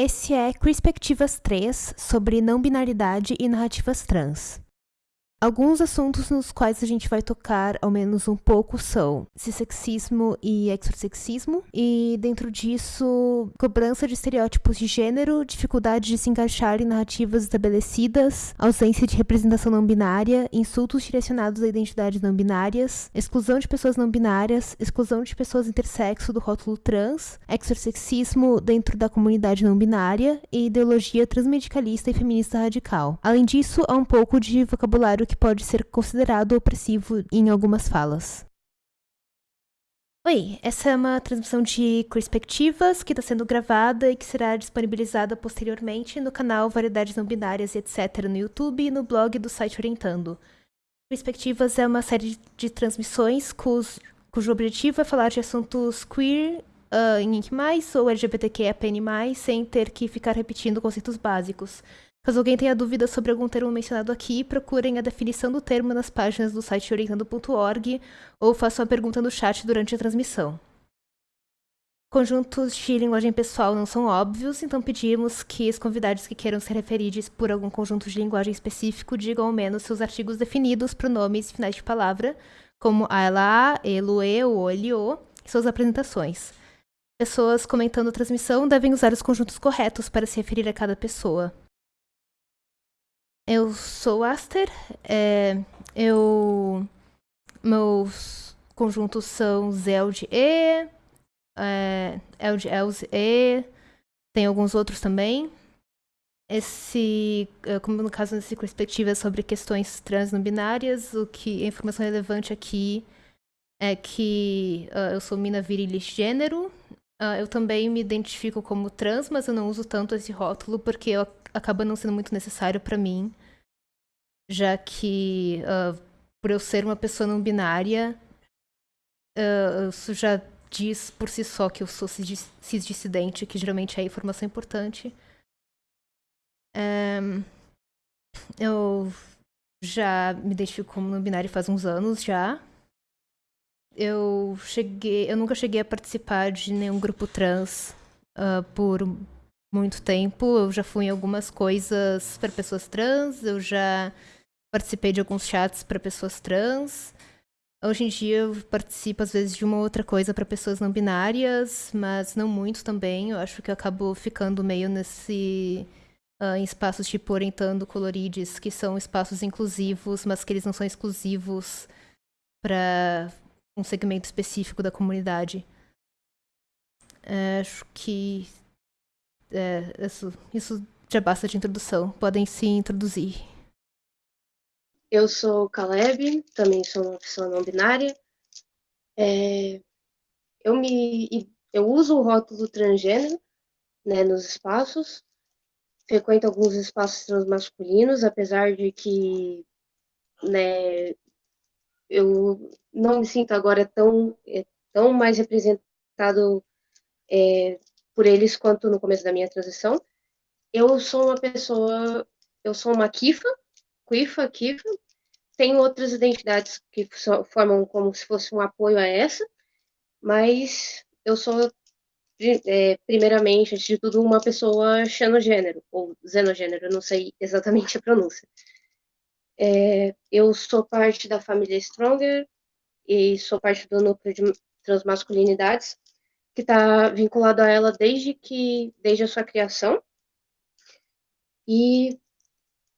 Esse é Perspectivas 3 sobre não binaridade e narrativas trans. Alguns assuntos nos quais a gente vai tocar ao menos um pouco são cissexismo e exorsexismo, e dentro disso, cobrança de estereótipos de gênero, dificuldade de se encaixar em narrativas estabelecidas, ausência de representação não binária, insultos direcionados a identidades não binárias, exclusão de pessoas não binárias, exclusão de pessoas intersexo do rótulo trans, exorsexismo dentro da comunidade não binária e ideologia transmedicalista e feminista radical. Além disso, há um pouco de vocabulário que pode ser considerado opressivo em algumas falas. Oi, essa é uma transmissão de Perspectivas que está sendo gravada e que será disponibilizada posteriormente no canal Variedades Não Binárias e etc. no YouTube e no blog do site Orientando. Perspectivas é uma série de transmissões cujo, cujo objetivo é falar de assuntos queer uh, em Ink+, ou LGBTQIAPN+, sem ter que ficar repetindo conceitos básicos. Caso alguém tenha dúvida sobre algum termo mencionado aqui, procurem a definição do termo nas páginas do site orientando.org ou façam a pergunta no chat durante a transmissão. Conjuntos de linguagem pessoal não são óbvios, então pedimos que os convidados que queiram ser referidos por algum conjunto de linguagem específico digam ao menos seus artigos definidos, pronomes e finais de palavra, como a, ela, a, ele, e, o, ele, o, e suas apresentações. Pessoas comentando a transmissão devem usar os conjuntos corretos para se referir a cada pessoa. Eu sou Aster. É, eu. Meus conjuntos são Zeld E, é, Eld Els E, tem alguns outros também. Esse, é, como no caso dessa perspectiva sobre questões trans não binárias, o que a informação relevante aqui é que uh, eu sou mina virilis gênero. Uh, eu também me identifico como trans, mas eu não uso tanto esse rótulo porque eu acaba não sendo muito necessário para mim, já que uh, por eu ser uma pessoa não binária, uh, isso já diz por si só que eu sou cisdissidente, que geralmente é informação importante. Um, eu já me identifico como não binário faz uns anos já. Eu cheguei, eu nunca cheguei a participar de nenhum grupo trans uh, por muito tempo. Eu já fui em algumas coisas para pessoas trans, eu já participei de alguns chats para pessoas trans. Hoje em dia eu participo às vezes de uma outra coisa para pessoas não binárias, mas não muito também. Eu acho que eu acabo ficando meio nesse uh, em espaços tipo orientando colorides, que são espaços inclusivos, mas que eles não são exclusivos para um segmento específico da comunidade. Acho que é, isso, isso já basta de introdução. Podem se introduzir. Eu sou Caleb, também sou uma pessoa não binária. É, eu me eu uso o rótulo transgênero né, nos espaços, frequento alguns espaços transmasculinos, apesar de que né, eu não me sinto agora tão, é, tão mais representado é, por eles quanto no começo da minha transição. Eu sou uma pessoa, eu sou uma kifa, Quifa, Kifa. Tem outras identidades que formam como se fosse um apoio a essa, mas eu sou, é, primeiramente, antes de tudo, uma pessoa xenogênero, ou xenogênero, não sei exatamente a pronúncia. É, eu sou parte da família Stronger e sou parte do núcleo de transmasculinidades, que está vinculado a ela desde que desde a sua criação. E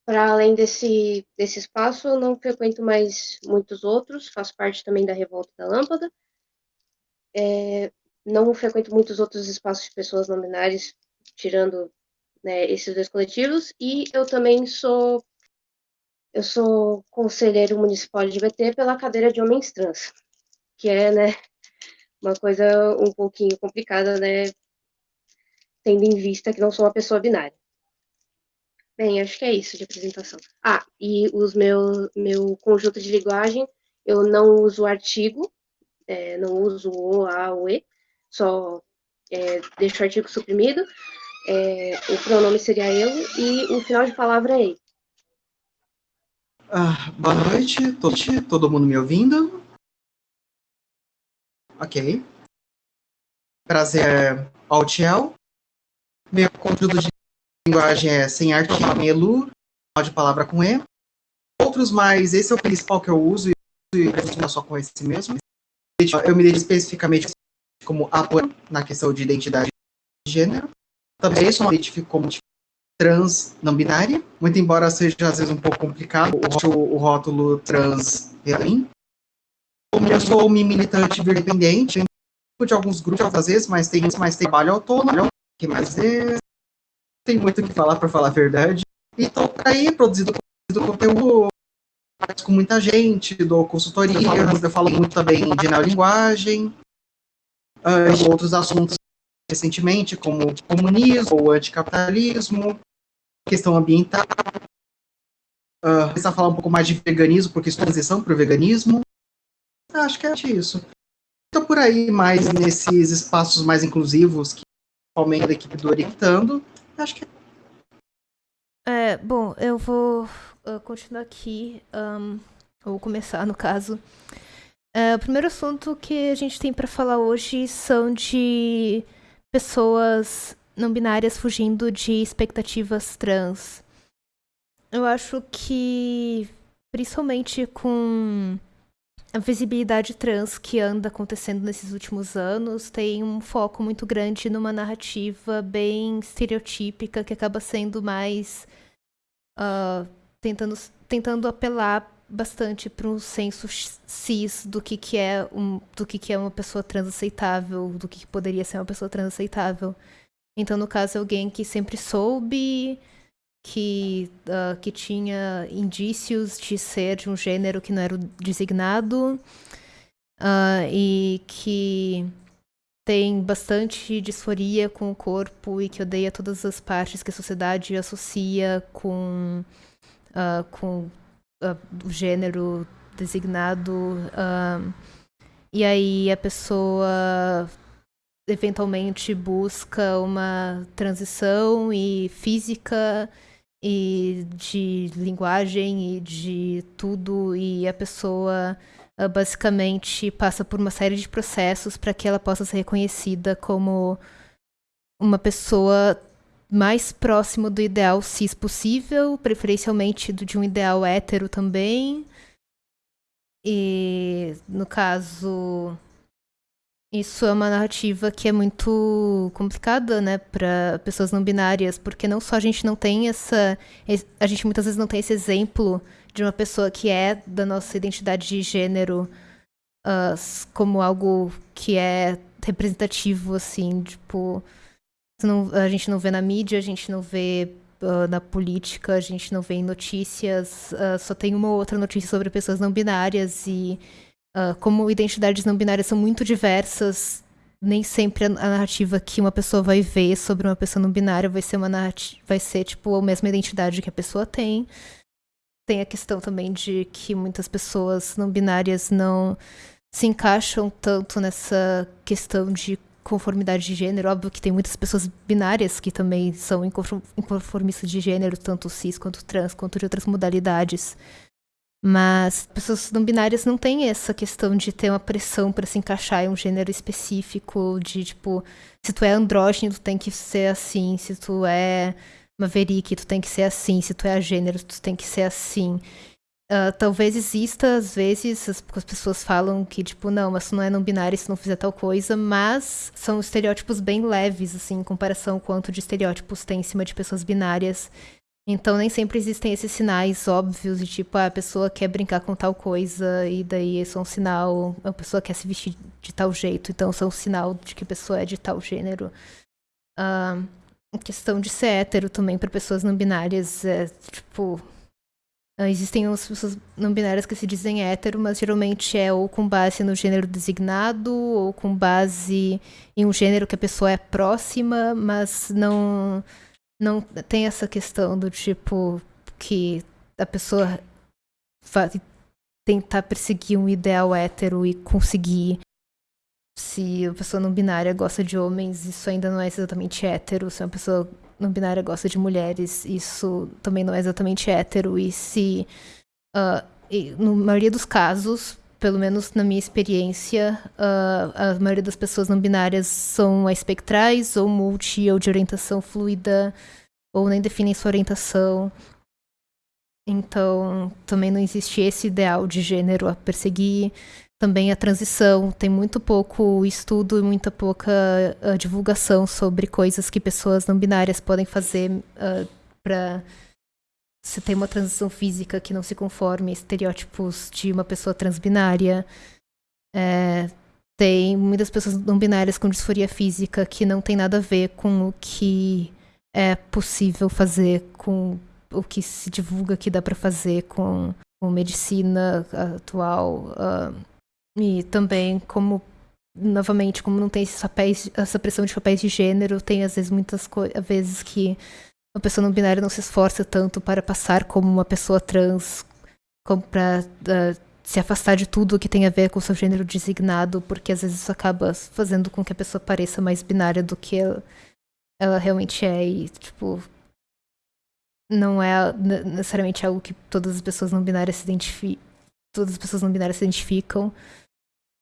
para além desse, desse espaço, eu não frequento mais muitos outros, faço parte também da Revolta da Lâmpada. É, não frequento muitos outros espaços de pessoas não tirando né, esses dois coletivos. E eu também sou eu sou conselheiro municipal de BT pela cadeira de homens trans, que é, né, uma coisa um pouquinho complicada, né, tendo em vista que não sou uma pessoa binária. Bem, acho que é isso de apresentação. Ah, e os meu, meu conjunto de linguagem, eu não uso artigo, é, não uso o, a, o, e, só é, deixo o artigo suprimido, é, o pronome seria eu e o final de palavra é ele. Ah, boa noite, todo, todo mundo me ouvindo? Ok. Prazer, Altiel. Meu conteúdo de linguagem é sem sem elu, de palavra com E. Outros mais, esse é o principal que eu uso, e não só com esse mesmo. Eu me dedico especificamente como apoio na questão de identidade de gênero. Também sou identifico como trans não binária, muito embora seja às vezes um pouco complicado o, o rótulo trans para mim. Eu sou militante independente, de alguns grupos às vezes, mas tem mais trabalho autônomo, que mais é, tem muito que falar para falar a verdade. E estou aí produzindo, produzindo conteúdo com muita gente, dou consultoria, eu falo muito também de neolinguagem, uh, outros assuntos recentemente, como comunismo ou anticapitalismo, questão ambiental. Uh, começar a falar um pouco mais de veganismo, porque estou transição para o veganismo. Acho que é isso. Estou por aí mais nesses espaços mais inclusivos que aumenta a equipe do Orientando. Acho que é. Bom, eu vou uh, continuar aqui, um, ou começar no caso. Uh, o primeiro assunto que a gente tem para falar hoje são de pessoas não binárias fugindo de expectativas trans. Eu acho que, principalmente com a visibilidade trans que anda acontecendo nesses últimos anos, tem um foco muito grande numa narrativa bem estereotípica que acaba sendo mais uh, tentando, tentando apelar bastante para um senso cis do que, que é um, do que, que é uma pessoa trans aceitável, do que, que poderia ser uma pessoa trans aceitável. Então, no caso, alguém que sempre soube que, uh, que tinha indícios de ser de um gênero que não era designado uh, e que tem bastante disforia com o corpo e que odeia todas as partes que a sociedade associa com, uh, com o gênero designado. e aí a pessoa eventualmente busca uma transição e física e de linguagem e de tudo e a pessoa uh, basicamente passa por uma série de processos para que ela possa ser reconhecida como uma pessoa mais próximo do ideal cis possível, preferencialmente do, de um ideal hétero também. E no caso isso é uma narrativa que é muito complicada, né, para pessoas não binárias, porque não só a gente não tem essa. A gente muitas vezes não tem esse exemplo de uma pessoa que é da nossa identidade de gênero uh, como algo que é representativo, assim, tipo. Não, a gente não vê na mídia, a gente não vê uh, na política, a gente não vê em notícias, uh, só tem uma ou outra notícia sobre pessoas não binárias e Uh, como identidades não binárias são muito diversas, nem sempre a, narrativa que uma pessoa vai ver sobre uma pessoa não binária vai ser uma narrativa, vai ser tipo a mesma identidade que a pessoa tem. Tem a questão também de que muitas pessoas não binárias não se encaixam tanto nessa questão de conformidade de gênero. Óbvio que tem muitas pessoas binárias que também são inconformistas de gênero, tanto cis quanto trans, quanto de outras modalidades. Mas pessoas não binárias não têm essa questão de ter uma pressão para se encaixar em um gênero específico, de tipo, se tu é andrógeno, tu tem que ser assim, se tu é maverick, tu tem que ser assim, se tu é gênero, tu tem que ser assim. Uh, talvez exista, às vezes, as, as, pessoas falam que, tipo, não, mas tu não é não binário se não fizer tal coisa, mas são estereótipos bem leves, assim, em comparação com quanto de estereótipos tem em cima de pessoas binárias. Então nem sempre existem esses sinais óbvios de tipo, ah, a pessoa quer brincar com tal coisa e daí isso é um sinal, a pessoa quer se vestir de tal jeito, então isso é um sinal de que a pessoa é de tal gênero. Uh, a questão de ser hétero também para pessoas não binárias é tipo. Uh, existem as pessoas não binárias que se dizem hétero, mas geralmente é ou com base no gênero designado, ou com base em um gênero que a pessoa é próxima, mas não não tem essa questão do tipo que a pessoa vai tentar perseguir um ideal hétero e conseguir. Se a pessoa não binária gosta de homens, isso ainda não é exatamente hétero. Se uma pessoa não binária gosta de mulheres, isso também não é exatamente hétero. E se, uh, e, na maioria dos casos, pelo menos na minha experiência, uh, a maioria das pessoas não binárias são espectrais, ou multi, ou de orientação fluida, ou nem definem sua orientação. Então, também não existe esse ideal de gênero a perseguir. Também a transição, tem muito pouco estudo e muita pouca uh, divulgação sobre coisas que pessoas não binárias podem fazer uh, para se tem uma transição física que não se conforme a estereótipos de uma pessoa transbinária. É, tem muitas pessoas não binárias com disforia física que não tem nada a ver com o que é possível fazer, com o que se divulga que dá para fazer com, com, medicina atual. Uh, e também como novamente, como não tem papéis, essa pressão de papéis de gênero, tem às vezes muitas vezes que uma pessoa não binária não se esforça tanto para passar como uma pessoa trans, como para uh, se afastar de tudo que tem a ver com o seu gênero designado, porque às vezes isso acaba fazendo com que a pessoa pareça mais binária do que ela, ela realmente é. E, tipo, não é necessariamente algo que todas as pessoas não binárias se identificam. Todas as pessoas não binárias se identificam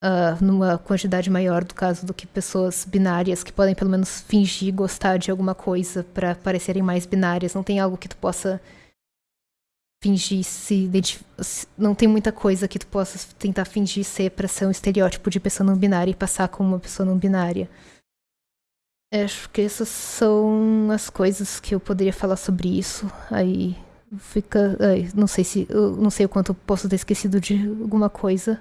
uh, numa quantidade maior do caso do que pessoas binárias que podem pelo menos fingir gostar de alguma coisa para parecerem mais binárias. Não tem algo que tu possa fingir se não tem muita coisa que tu possa tentar fingir ser para ser um estereótipo de pessoa não binária e passar como uma pessoa não binária. Acho que essas são as coisas que eu poderia falar sobre isso. Aí fica, aí, não sei se, não sei o quanto eu posso ter esquecido de alguma coisa.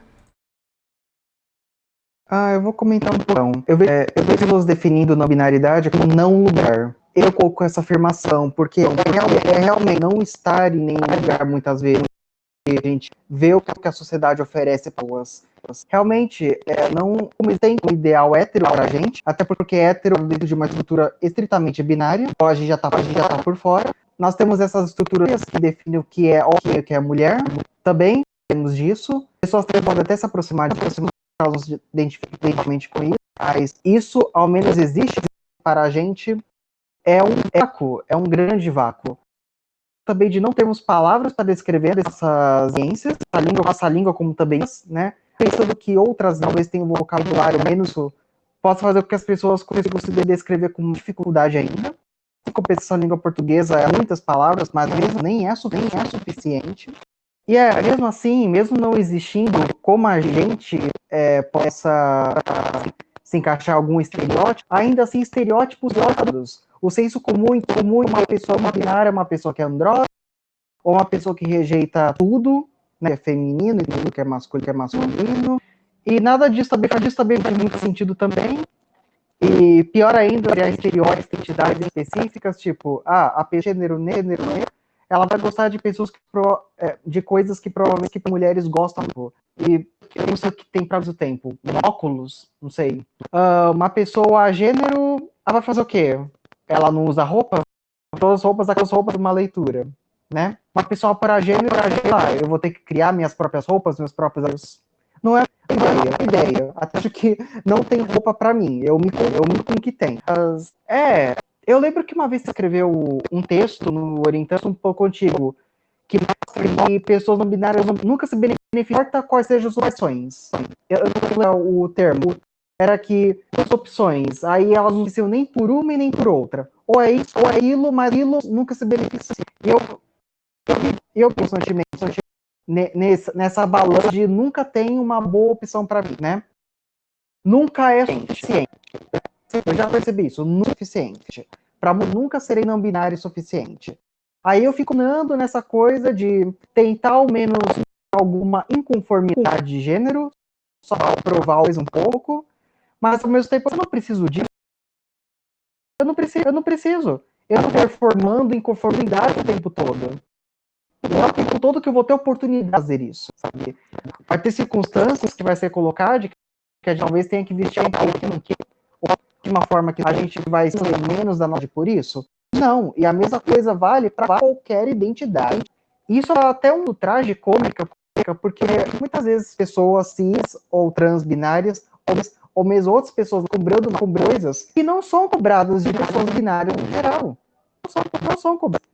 Ah, eu vou comentar um pouco. Eu vejo, é, eu vejo pessoas definindo não binaridade como não lugar. Eu coloco essa afirmação, porque é, é realmente não estar em nenhum lugar, muitas vezes. A gente vê o que a sociedade oferece para pessoas. Realmente, é, não tem um ideal hétero para a gente, até porque hétero dentro de uma estrutura estritamente binária, a gente já está tá por fora. Nós temos essas estruturas que definem o que é homem e o que é mulher, também temos disso. Pessoas podem até se aproximar, de não se identificamente com isso, mas isso, ao menos, existe para a gente, é um vácuo, é um grande vácuo. Também de não termos palavras para descrever essas ciências, a língua, essa língua como também, né? Pensando que outras talvez tenham um vocabulário menos, possa fazer com que as pessoas consigam se descrever com dificuldade ainda. Em compensação, a língua portuguesa é muitas palavras, mas mesmo nem é, nem é suficiente. E é, mesmo assim, mesmo não existindo como a gente é, possa se encaixar algum estereótipo, ainda assim estereótipos outros. O senso comum, comum uma pessoa binária, uma pessoa que é andrógena, ou uma pessoa que rejeita tudo, né, é feminino e tudo que é masculino, que é masculino. E nada disso também, disso também faz muito sentido também. E pior ainda, criar estereótipos, identidades específicas, tipo, ah, a gênero negro, negro ela vai gostar de pessoas que pro, é, de coisas que provavelmente que mulheres gostam. E eu não sei o que tem para o tempo. Óculos, não sei. Uh, uma pessoa gênero, ela vai fazer o quê? Ela não usa roupa? Todas as roupas, aquelas roupas de uma leitura, né? Uma pessoa para gênero, para gênero, ah, eu vou ter que criar minhas próprias roupas, meus próprios não é ideia, ideia. Até acho que não tem roupa para mim. Eu me, eu me com o que tem. É, eu lembro que uma vez você escreveu um texto no Orientando um pouco antigo, que mostra que pessoas não binárias nunca se beneficiam, importa quais sejam as opções. Eu não lembro o termo. Era que as opções, aí elas não precisam nem por uma e nem por outra. Ou é isso, ou é aquilo, mas aquilo nunca se beneficia. Eu, eu, eu constantemente, nessa, nessa balança de nunca tem uma boa opção para mim, né? Nunca é suficiente. Eu já percebi isso, não é suficiente. Para nunca serei não binário o suficiente. Aí eu fico andando nessa coisa de tentar ao menos alguma inconformidade de gênero, só provar mais um pouco, mas ao mesmo tempo eu não preciso disso. Eu não preciso, eu não preciso. Eu estou performando inconformidade o tempo todo. Não é o tempo todo que eu vou ter oportunidade de fazer isso, sabe? Vai ter circunstâncias que vai ser colocado que gente talvez tenha que vestir um pouquinho de uma forma que a gente vai ser menos danoso por isso? Não, e a mesma coisa vale para qualquer identidade. Isso é até um traje cômico, porque muitas vezes pessoas cis ou trans binárias, ou, ou mesmo outras pessoas cobrando coisas que não são cobradas de pessoas binárias em geral. Não são, não são cobradas.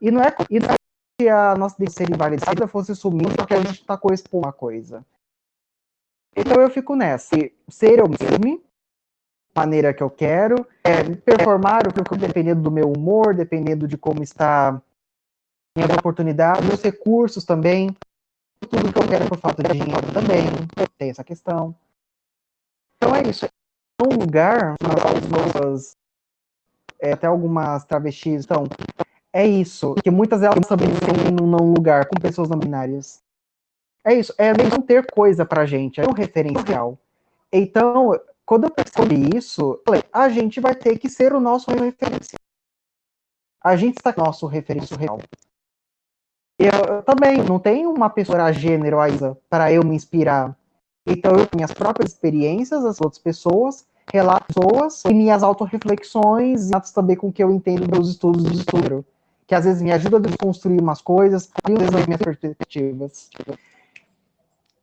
E não é, e é que a nossa ser invalidada fosse sumir porque a gente está correspondendo a coisa. Então eu fico nessa. Ser eu mesmo, maneira que eu quero, é, performar o que eu quero, dependendo do meu humor, dependendo de como está minhas oportunidades, meus recursos também, tudo que eu quero por falta de dinheiro também, tem essa questão. Então é isso. É um lugar, as é, até algumas travestis, então, é isso. Que muitas delas também têm num lugar com pessoas não binárias. É isso, é não ter coisa pra gente, é um referencial. Então, quando eu percebi isso, falei, a gente vai ter que ser o nosso referencial. A gente está com o nosso referencial. Eu, eu também não tenho uma pessoa gênero para eu me inspirar. Então, eu tenho minhas próprias experiências, as outras pessoas, relatos e minhas autorreflexões, e também com o que eu entendo dos estudos de estudo, que às vezes me ajuda a desconstruir umas coisas, e às vezes as minhas perspectivas.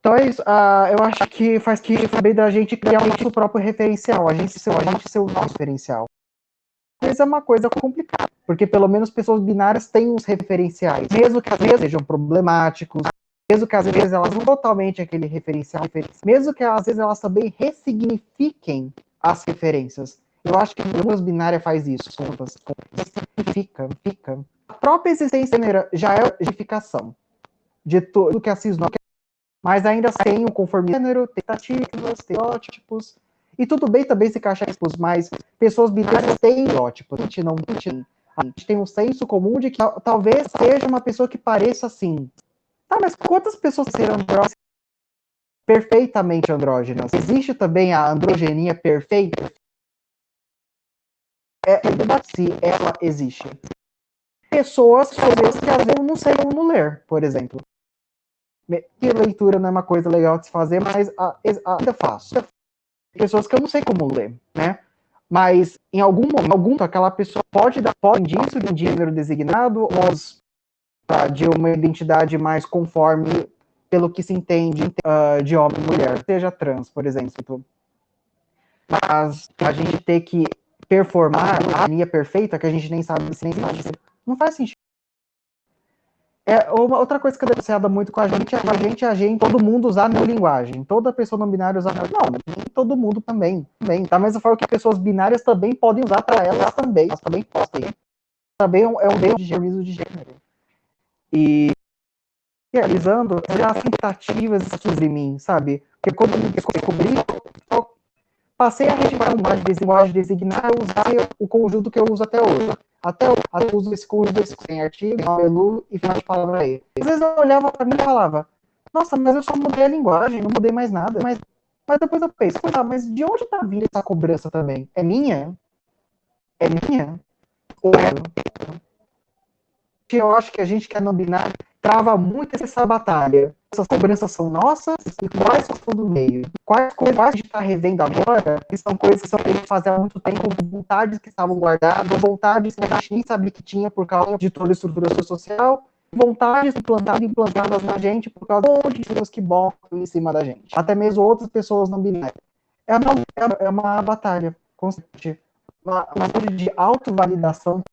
Então é. Uh, eu acho que faz que bem da gente criar o nosso próprio referencial, a gente ser, a gente ser o nosso referencial. Mas é uma coisa complicada, porque pelo menos pessoas binárias têm uns referenciais, mesmo que às vezes sejam problemáticos, mesmo que às vezes elas não totalmente aquele referencial, mesmo que às vezes elas também ressignifiquem as referências. Eu acho que a luz binária faz isso, contas, fica, fica. A própria existência já é justificação de tudo que a cisno mas ainda tem o conformismo gênero, tentativas, estereótipos, e tudo bem também se encaixar expos, mas pessoas binárias têm estereótipos, a gente não tem. A gente tem um senso comum de que talvez seja uma pessoa que pareça assim. Tá, mas quantas pessoas serão andrógenas perfeitamente andrógenas? Existe também a androgenia perfeita? É, é se ela existe. Pessoas, vezes, que às vezes não sei como ler, por exemplo que leitura não é uma coisa legal de se fazer, mas ainda faço. Pessoas que eu não sei como ler, né? Mas em algum momento, aquela pessoa pode dar pode indício de um gênero designado ou de uma identidade mais conforme pelo que se entende uh, de homem e mulher, seja trans, por exemplo. Mas a gente ter que performar a linha perfeita que a gente nem sabe se nem sabe. Não faz sentido. É, uma, outra coisa que é denunciada muito com a gente é a gente, a gente, todo mundo usar a linguagem. Toda pessoa não binária usar Não, nem todo mundo também. também. Da mesma forma que pessoas binárias também podem usar para elas também. Elas também podem. Também é um é erro de gênero de gênero. E realizando as tentativas de mim, sabe? Porque quando eu descobri, passei a registrar uma linguagem designada e usar o conjunto que eu uso até hoje. Até até eu uso esse conjunto em artigo, menu e final de palavra aí. Às vezes eu olhava para mim e falava, nossa, mas eu só mudei a linguagem, não mudei mais nada. Mas, mas depois eu penso, tá, mas de onde tá vindo essa cobrança também? É minha? É minha? Ou é? Eu acho que a gente que é não binário trava muito essa batalha. Essas cobranças são nossas e quais são do meio? Quais coisas a gente está revendo agora que são coisas que são gente fazia há muito tempo, vontades que estavam guardadas, vontades que a gente nem sabia que tinha por causa de toda a estrutura social, vontades implantadas implantadas na gente por causa de pessoas que botam em cima da gente. Até mesmo outras pessoas não binárias. É uma, é uma batalha constante. Uma, uma de autovalidação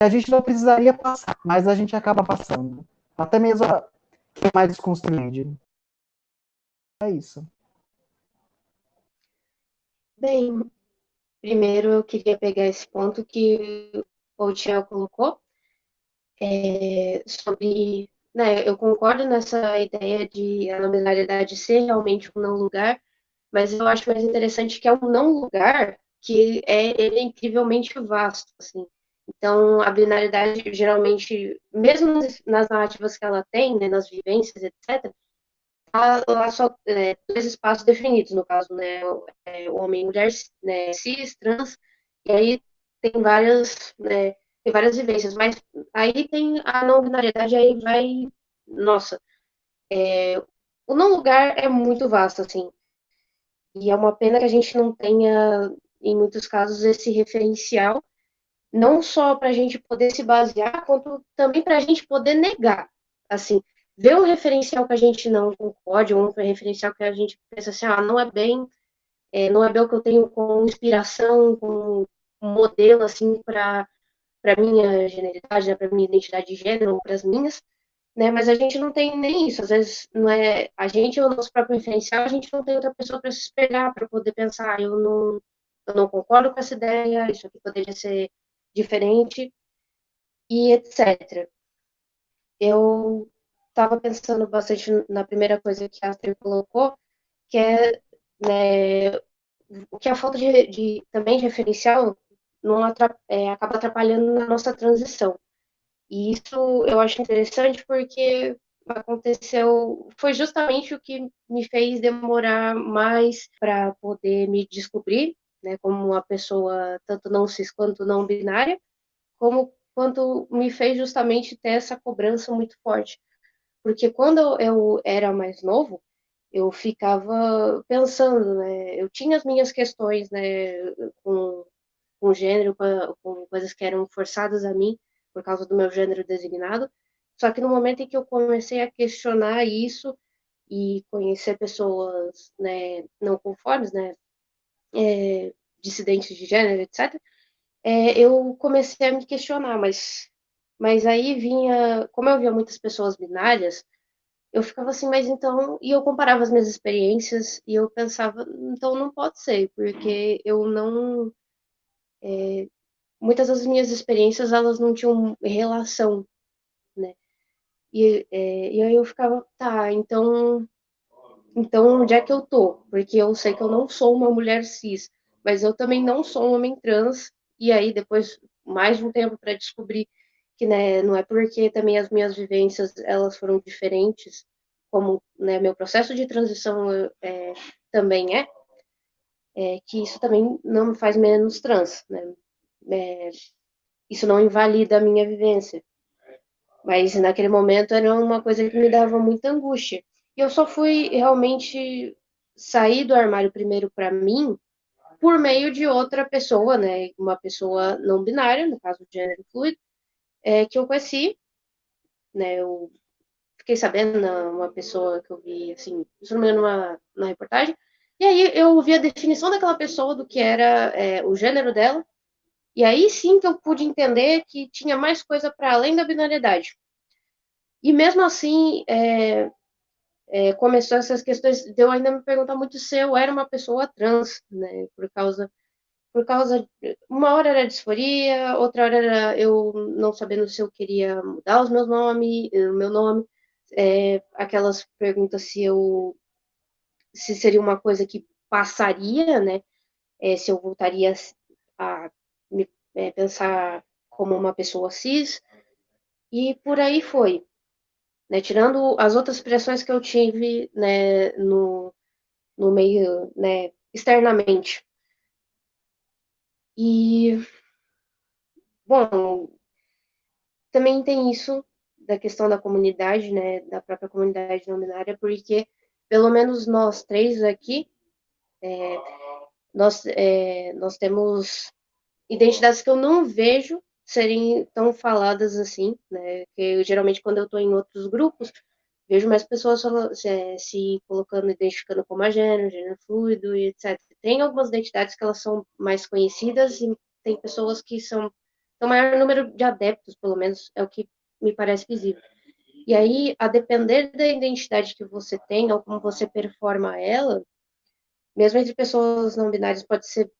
a gente não precisaria passar, mas a gente acaba passando. Até mesmo quem é mais desconstruído. É isso. Bem, primeiro eu queria pegar esse ponto que o Tiago colocou é, sobre. Né, eu concordo nessa ideia de a nominalidade ser realmente um não lugar, mas eu acho mais interessante que é um não lugar que é, é incrivelmente vasto. Assim. Então, a binaridade, geralmente, mesmo nas narrativas que ela tem, né, nas vivências, etc., há lá só é, dois espaços definidos, no caso, né, é, homem mulher, né, cis, trans, e aí tem várias, né, tem várias vivências, mas aí tem a não binariedade, aí vai, nossa, é, o não lugar é muito vasto, assim, e é uma pena que a gente não tenha, em muitos casos, esse referencial, não só para a gente poder se basear, quanto também para a gente poder negar. Assim, ver um referencial que a gente não concorde, um referencial que a gente pensa assim, ah, não é bem, é, não é bem o que eu tenho com inspiração, com um modelo, assim, para para minha generalidade, né, para minha identidade de gênero, para as minhas, né? Mas a gente não tem nem isso. Às vezes, não é a gente, o nosso próprio referencial, a gente não tem outra pessoa para se espelhar, para poder pensar, ah, eu não, eu não concordo com essa ideia, isso aqui poderia ser diferente, e etc. Eu estava pensando bastante na primeira coisa que a Astrid colocou, que é né, que a falta de, de também de referencial não atrap, é, acaba atrapalhando na nossa transição. E isso eu acho interessante porque aconteceu, foi justamente o que me fez demorar mais para poder me descobrir, né, como uma pessoa tanto não cis quanto não binária, como quanto me fez justamente ter essa cobrança muito forte. Porque quando eu era mais novo, eu ficava pensando, né, eu tinha as minhas questões, né, com, com gênero, com, com coisas que eram forçadas a mim, por causa do meu gênero designado. Só que no momento em que eu comecei a questionar isso e conhecer pessoas né, não conformes, né, é, dissidentes de gênero, etc., é, eu comecei a me questionar, mas, mas aí vinha, como eu via muitas pessoas binárias, eu ficava assim, mas então, e eu comparava as minhas experiências e eu pensava, então não pode ser, porque eu não, é, muitas das minhas experiências elas não tinham relação, né? E, é, e aí eu ficava, tá, então, então onde é que eu tô? Porque eu sei que eu não sou uma mulher cis, mas eu também não sou um homem trans. E aí depois mais um tempo para descobrir que né, não é porque também as minhas vivências elas foram diferentes, como né, meu processo de transição é, também é, é, que isso também não me faz menos trans, né? é, isso não invalida a minha vivência. Mas naquele momento era uma coisa que me dava muita angústia. E eu só fui realmente sair do armário primeiro para mim por meio de outra pessoa, né? Uma pessoa não binária, no caso de gênero fluido, é, que eu conheci, né? Eu fiquei sabendo, uma pessoa que eu vi, assim, se numa, numa reportagem, e aí eu vi a definição daquela pessoa do que era é, o gênero dela, e aí sim que eu pude entender que tinha mais coisa para além da binariedade. E mesmo assim, é, é, começou essas questões de eu ainda me perguntar muito se eu era uma pessoa trans, né? Por causa, por causa, uma hora era disforia, outra hora era eu não sabendo se eu queria mudar os meus o meu nome, é, aquelas perguntas se eu, se seria uma coisa que passaria, né? É, se eu voltaria a me é, pensar como uma pessoa cis, e por aí foi. Né, tirando as outras pressões que eu tive né, no, no meio, né, externamente. E, bom, também tem isso da questão da comunidade, né, da própria comunidade não binária, porque pelo menos nós três aqui, é, nós, é, nós temos identidades que eu não vejo serem tão faladas assim, né? Que eu, geralmente quando eu estou em outros grupos, vejo mais pessoas se, se, colocando, identificando como a gênero, gênero fluido e etc. Tem algumas identidades que elas são mais conhecidas e tem pessoas que são o maior número de adeptos, pelo menos é o que me parece visível. E aí, a depender da identidade que você tem ou como você performa ela, mesmo entre pessoas não binárias, pode ser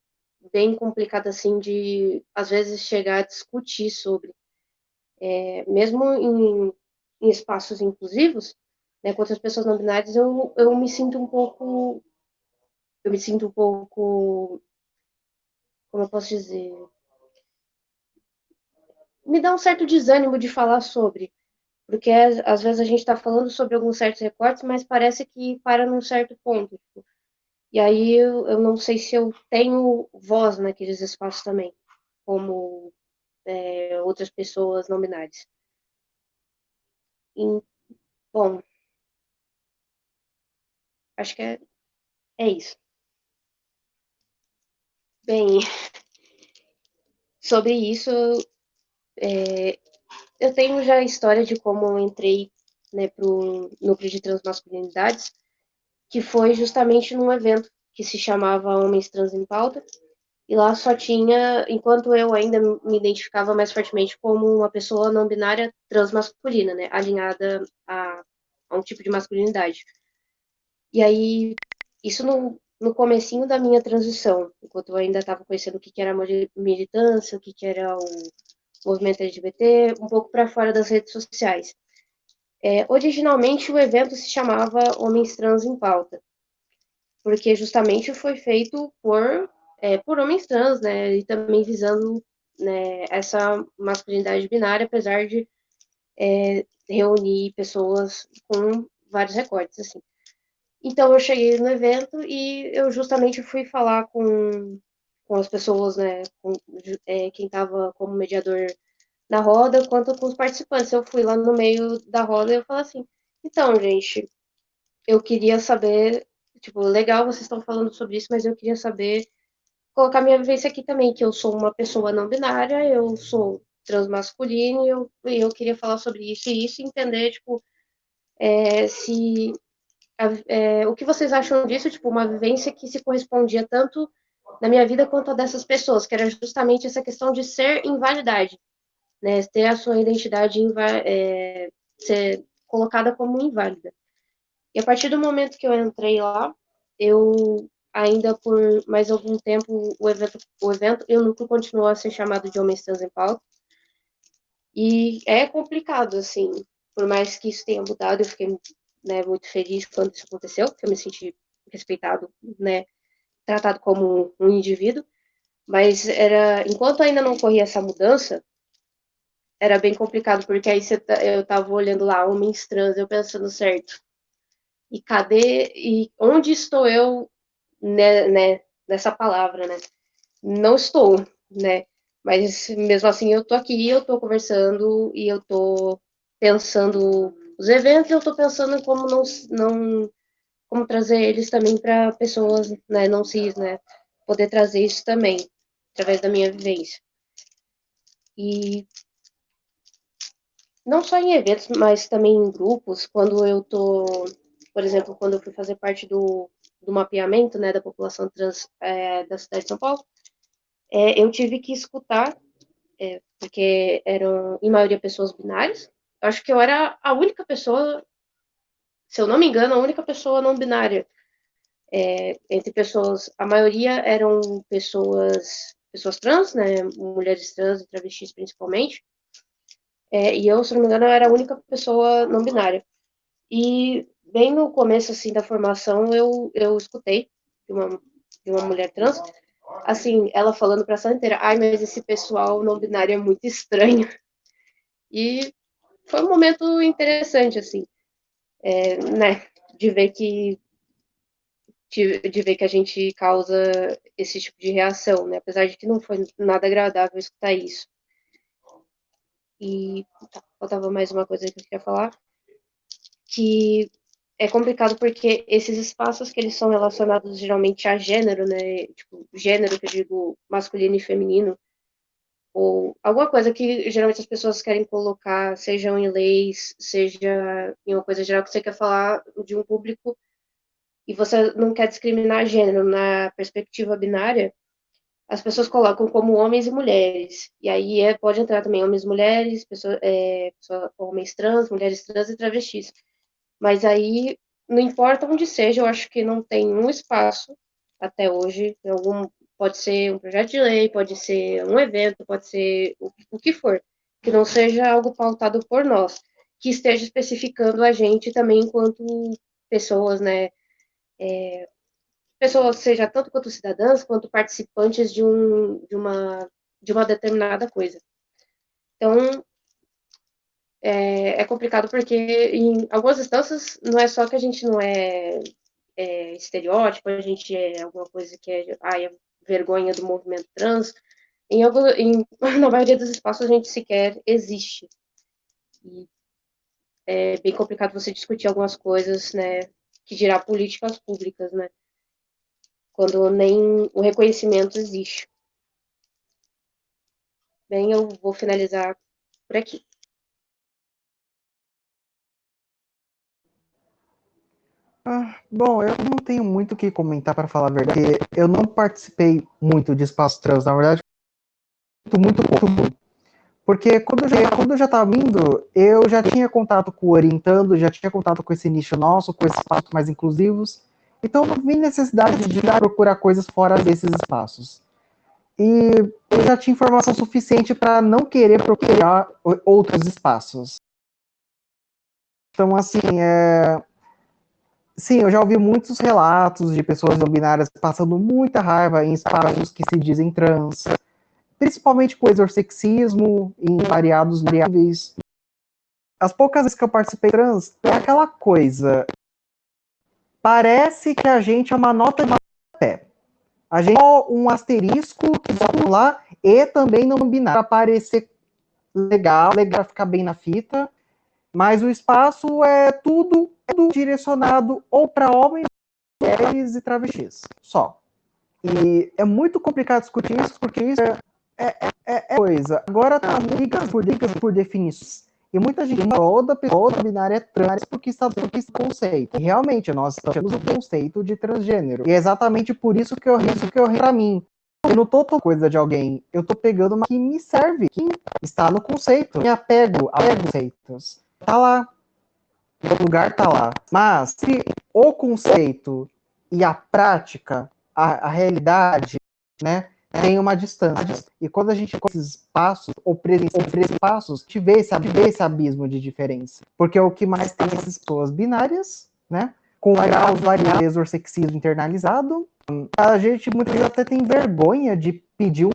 bem complicado assim de às vezes chegar a discutir sobre. É, mesmo em, em, espaços inclusivos né, com outras pessoas não binárias eu, eu me sinto um pouco eu me sinto um pouco como eu posso dizer? Me dá um certo desânimo de falar sobre porque às vezes a gente está falando sobre alguns certos recortes mas parece que para num certo ponto tipo, e aí eu, eu não sei se eu tenho voz naqueles espaços também, como é, outras pessoas não binárias. E, bom, acho que é, é isso. Bem, sobre isso, é, eu tenho já a história de como eu entrei né, para o núcleo de transmasculinidades, que foi justamente num evento que se chamava Homens Trans em Pauta, E lá só tinha, enquanto eu ainda me identificava mais fortemente como uma pessoa não binária transmasculina, né? Alinhada a, a um tipo de masculinidade. E aí, isso no, no comecinho da minha transição, enquanto eu ainda estava conhecendo o que, que era militância, o que, que era o movimento LGBT, um pouco para fora das redes sociais. É, originalmente o evento se chamava Homens Trans em Pauta, porque justamente foi feito por, é, por homens trans, né, e também visando né, essa masculinidade binária, apesar de é, reunir pessoas com vários recortes, assim. Então eu cheguei no evento e eu justamente fui falar com, com as pessoas, né, com é, quem estava como mediador na roda, quanto com os participantes. Eu fui lá no meio da roda e eu falei assim, então, gente, eu queria saber, tipo, legal, vocês estão falando sobre isso, mas eu queria saber, colocar minha vivência aqui também, que eu sou uma pessoa não binária, eu sou transmasculino, e eu, eu queria falar sobre isso e isso, entender, tipo, é, se é, o que vocês acham disso, tipo, uma vivência que se correspondia tanto na minha vida quanto a dessas pessoas, que era justamente essa questão de ser invalidade, né, ter a sua identidade é, ser colocada como inválida. E a partir do momento que eu entrei lá, eu ainda por mais algum tempo o evento, o evento e continuou a ser chamado de Homens Trans em Pauta. E é complicado, assim, por mais que isso tenha mudado, eu fiquei né, muito feliz quando isso aconteceu, porque eu me senti respeitado, né, tratado como um indivíduo, mas era, enquanto ainda não ocorria essa mudança, era bem complicado, porque aí você, tá, eu tava olhando lá, homens trans, eu pensando, certo, e cadê, e onde estou eu, né, né, nessa palavra, né, não estou, né, mas mesmo assim eu tô aqui, eu tô conversando, e eu tô pensando os eventos, eu estou pensando como não, não como trazer eles também para pessoas né, não cis, né? Poder trazer isso também, através da minha vivência. E não só em eventos, mas também em grupos, quando eu tô, por exemplo, quando eu fui fazer parte do, do mapeamento, né, da população trans é, da cidade de São Paulo, é, eu tive que escutar, é, porque eram, em maioria, pessoas binárias, acho que eu era a única pessoa, se eu não me engano, a única pessoa não binária. É, entre pessoas, a maioria eram pessoas, pessoas trans, né, mulheres trans e travestis principalmente, é, e eu, se não me engano, eu era a única pessoa não binária. E bem no começo, assim, da formação, eu, eu escutei de uma, de uma mulher trans, assim, ela falando pra sala inteira, ai, mas esse pessoal não binário é muito estranho. E foi um momento interessante, assim, é, né, de ver que de, de, ver que a gente causa esse tipo de reação, né, apesar de que não foi nada agradável escutar isso. E tá, faltava mais uma coisa que eu queria falar, que é complicado porque esses espaços que eles são relacionados geralmente a gênero, né, tipo, gênero que eu digo masculino e feminino, ou alguma coisa que geralmente as pessoas querem colocar, sejam em leis, seja em uma coisa geral que você quer falar de um público e você não quer discriminar gênero na perspectiva binária, as pessoas colocam como homens e mulheres. E aí é, pode entrar também homens e mulheres, pessoa, é, pessoa, homens trans, mulheres trans e travestis. Mas aí, não importa onde seja, eu acho que não tem um espaço até hoje, algum Pode ser um projeto de lei, pode ser um evento, pode ser o, o que for, que não seja algo pautado por nós, que esteja especificando a gente também enquanto pessoas, né? É, pessoas, seja tanto quanto cidadãs, quanto participantes de, um, de, uma, de uma determinada coisa. Então, é, é, complicado porque em algumas instâncias não é só que a gente não é, é estereótipo, a gente é alguma coisa que é, ah, é vergonha do movimento trans, em, algum, em, na maioria dos espaços a gente sequer existe. E é bem complicado você discutir algumas coisas, né, que dirá políticas públicas, né, quando nem o reconhecimento existe. Bem, eu vou finalizar por aqui. Ah, bom, eu não tenho muito o que comentar para falar a verdade. Eu não participei muito de espaço trans, na verdade, muito pouco. Porque quando eu, já, quando eu já estava vindo, eu já tinha contato com o Orientando, já tinha contato com esse nicho nosso, com esses espaços mais inclusivos. Então não vi necessidade de procurar coisas fora desses espaços. E eu já tinha informação suficiente para não querer procurar outros espaços. Então, assim, é, Sim, eu já ouvi muitos relatos de pessoas não binárias passando muita raiva em espaços que se dizem trans, principalmente com exorsexismo em variados níveis. As poucas vezes que eu participei trans, é aquela coisa. Parece que a gente é uma nota de pé. A gente é um asterisco que só lá e também não binário para parecer legal, legal ficar bem na fita, mas o espaço é tudo tudo direcionado ou para homens, mulheres e travestis, só. E é muito complicado discutir isso, porque isso é, é, é, é coisa. Agora tá ligas por ligas por definições. E muita gente, toda pessoa binária é trans porque está esse conceito. E realmente, nós temos o conceito de transgênero. E é exatamente por isso que eu isso que eu para mim. Eu não tô tomando coisa de alguém, eu tô pegando uma que me serve, que está no conceito. Me apego a conceitos. Tá lá, o lugar está lá. Mas se o conceito e a prática, a, a realidade, né, tem uma distância. E quando a gente com esses passos, ou presencia esses passos, te vê esse, vê esse abismo de diferença. Porque é o que mais tem essas pessoas binárias, né? Com graus variáveis ou sexismo internalizado. A gente muitas vezes até tem vergonha de pedir um,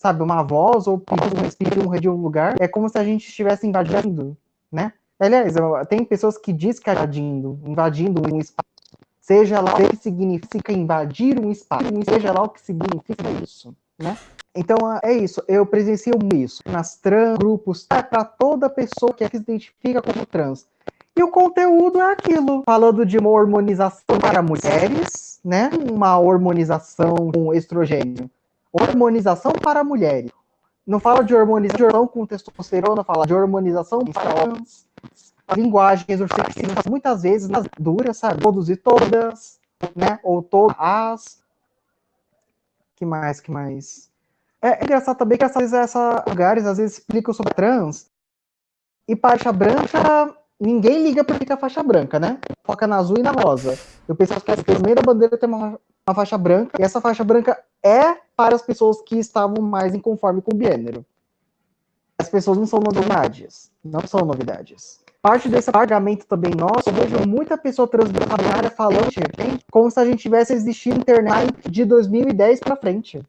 sabe, uma voz ou pedir um, pedir um lugar. É como se a gente estivesse invadindo, né? Aliás, tem pessoas que dizem que é invadindo, invadindo um espaço. Seja lá o que significa invadir um espaço, seja lá o que significa isso, né? Então é isso, eu presencio isso nas trans, grupos, é para toda pessoa que se identifica como trans. E o conteúdo é aquilo, falando de uma hormonização para mulheres, né? Uma hormonização com estrogênio. Hormonização para mulheres. Não fala de hormonização com testosterona, fala de hormonização para homens linguagens orcexinas muitas vezes nas duras, sabe? Todos e todas, né? Ou todas as. Que mais, que mais? É, é engraçado também que essas, essas lugares às vezes explicam sobre trans e faixa branca, ninguém liga para ficar faixa branca, né? Foca na azul e na rosa. Eu penso que no meio da bandeira tem uma, uma faixa branca, e essa faixa branca é para as pessoas que estavam mais inconforme com o gênero. As pessoas não são novidades. Não são novidades parte desse pagamento também nosso, eu vejo muita pessoa transbinária falando como se a gente tivesse existido internet de 2010 para frente.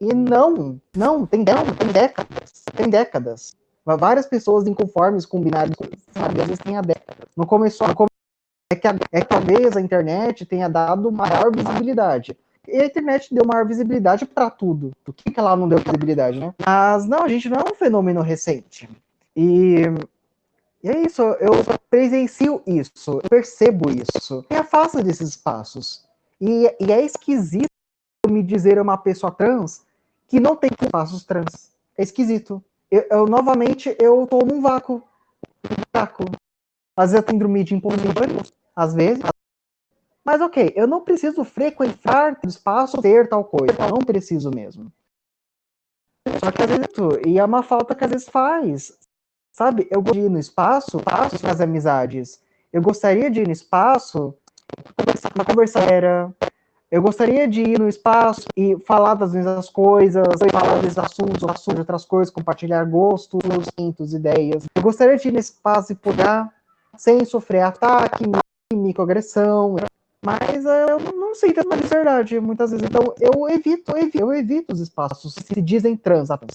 E não, não, tem, tem décadas, tem décadas. Várias pessoas inconformes com binários, sabe, às vezes tem a década. Não começou, come... é, que a, é que talvez a internet tenha dado maior visibilidade. E a internet deu maior visibilidade para tudo. O que, que ela não deu visibilidade, né? Mas não, a gente não é um fenômeno recente. E e é isso, eu presencio isso, eu percebo isso. Me afasta desses espaços. E, e é esquisito me dizer uma pessoa trans que não tem espaços trans. É esquisito. Eu, eu novamente, eu tô num vácuo. Um vácuo. Às vezes eu tenho dormir de impossível, às vezes. Mas ok, eu não preciso frequentar o espaço, ter tal coisa. Eu não preciso mesmo. Só que às vezes, e é uma falta que às vezes faz. Sabe, eu gostaria de ir no espaço, espaço para as amizades. Eu gostaria de ir no espaço uma conversa era. Eu gostaria de ir no espaço e falar das mesmas coisas, falar desses assuntos, assuntos de outras coisas, compartilhar gostos, instintos, ideias. Eu gostaria de ir no espaço e poder, sem sofrer ataque, microagressão, mas eu não sei ter uma verdade muitas vezes. Então eu evito, eu evito, evito os espaços que se dizem trans apenas.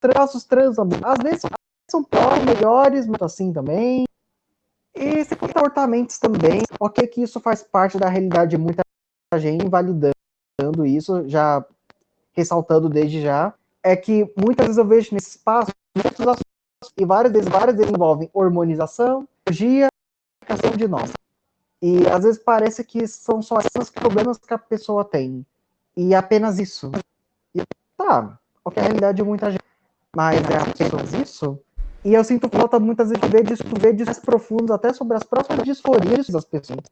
Traços trans, às vezes são piores, melhores, muito assim também. E se comportamentos também, ok que isso faz parte da realidade de muita gente, invalidando isso, já ressaltando desde já, é que muitas vezes eu vejo nesse espaço muitos assuntos, e várias vezes, várias vezes envolvem hormonização, questão de nós. E às vezes parece que são só esses problemas que a pessoa tem. E apenas isso. E tá, ok, a realidade de muita gente. Mas é apenas isso? E eu sinto falta muitas vezes de ver, de ver mais profundos até sobre as próprias disforias das pessoas.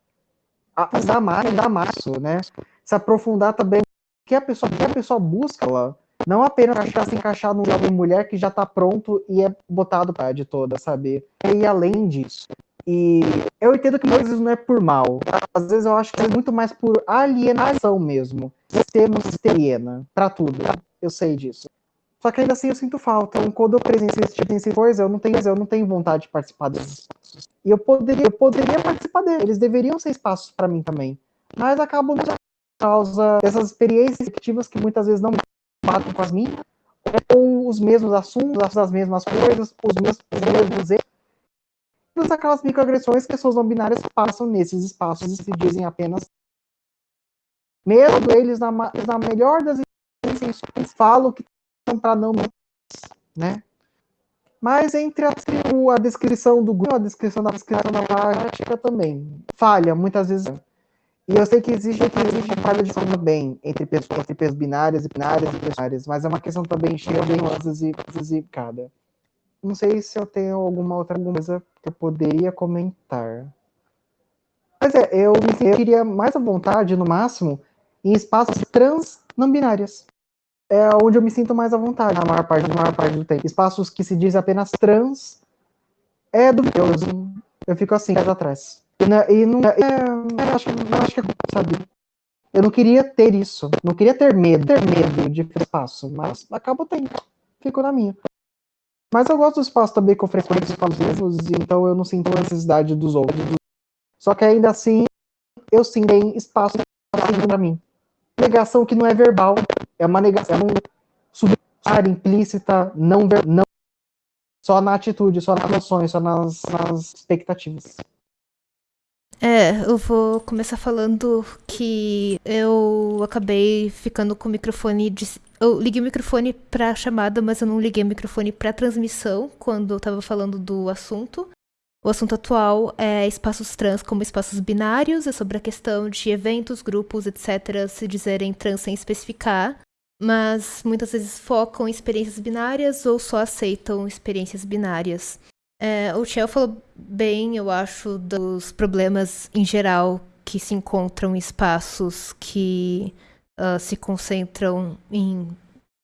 dar mais, dar mais, né? Se aprofundar também que a pessoa, que a pessoa busca lá. Não apenas achar se encaixar num jovem mulher que já está pronto e é botado para de toda, sabe? É ir além disso. E eu entendo que muitas vezes não é por mal. Às vezes eu acho que é muito mais por alienação mesmo. Se aliena para tudo. Eu sei disso. Só que ainda assim eu sinto falta. Então, quando eu presenciei esse tipo de coisa, eu não tenho, eu não tenho vontade de participar espaços. E eu poderia, eu poderia participar deles. Eles deveriam ser espaços para mim também. Mas acabam por causa dessas experiências efetivas que muitas vezes não batem com as minhas, ou os mesmos assuntos, as mesmas coisas, os mesmos, os mesmos erros. Todas aquelas microagressões que pessoas não binárias passam nesses espaços e se dizem apenas. Mesmo eles, na, na melhor das intenções, falam que para não. Né? Mas entre a, a, descrição do grupo, a descrição da descrição da prática também falha, muitas vezes. E eu sei que existe, que existe falha de forma bem entre pessoas, entre pessoas binárias e binárias e binárias, mas é uma questão também cheia de nuances e, cada. Não sei se eu tenho alguma outra coisa que eu poderia comentar. Mas é, eu me sentiria mais à vontade, no máximo, em espaços trans não binários. É onde eu me sinto mais à vontade, na maior parte, na maior parte do tempo. Espaços que se diz apenas trans é do eu, eu fico assim, mais atrás. E, não, é, eu acho, acho que é, sabe? Eu não queria ter isso, não queria ter medo, ter medo de espaço, mas acabo tendo, fico na minha. Mas eu gosto do espaço também que oferece exclusivos, então eu não sinto a necessidade dos outros. Só que ainda assim, eu sim tenho espaço para mim. Negação que não é verbal, é uma negação subjetivar, implícita, não, não só na atitude, só nas ações, só nas, nas expectativas. É, eu vou começar falando que eu acabei ficando com o microfone. De... Eu liguei o microfone pra chamada, mas eu não liguei o microfone pra transmissão quando eu tava falando do assunto. O assunto atual é espaços trans como espaços binários, é sobre a questão de eventos, grupos, etc., se dizerem trans sem especificar, mas muitas vezes focam em experiências binárias ou só aceitam experiências binárias. É, o Chel falou bem, eu acho, dos problemas em geral que se encontram em espaços que uh, se concentram em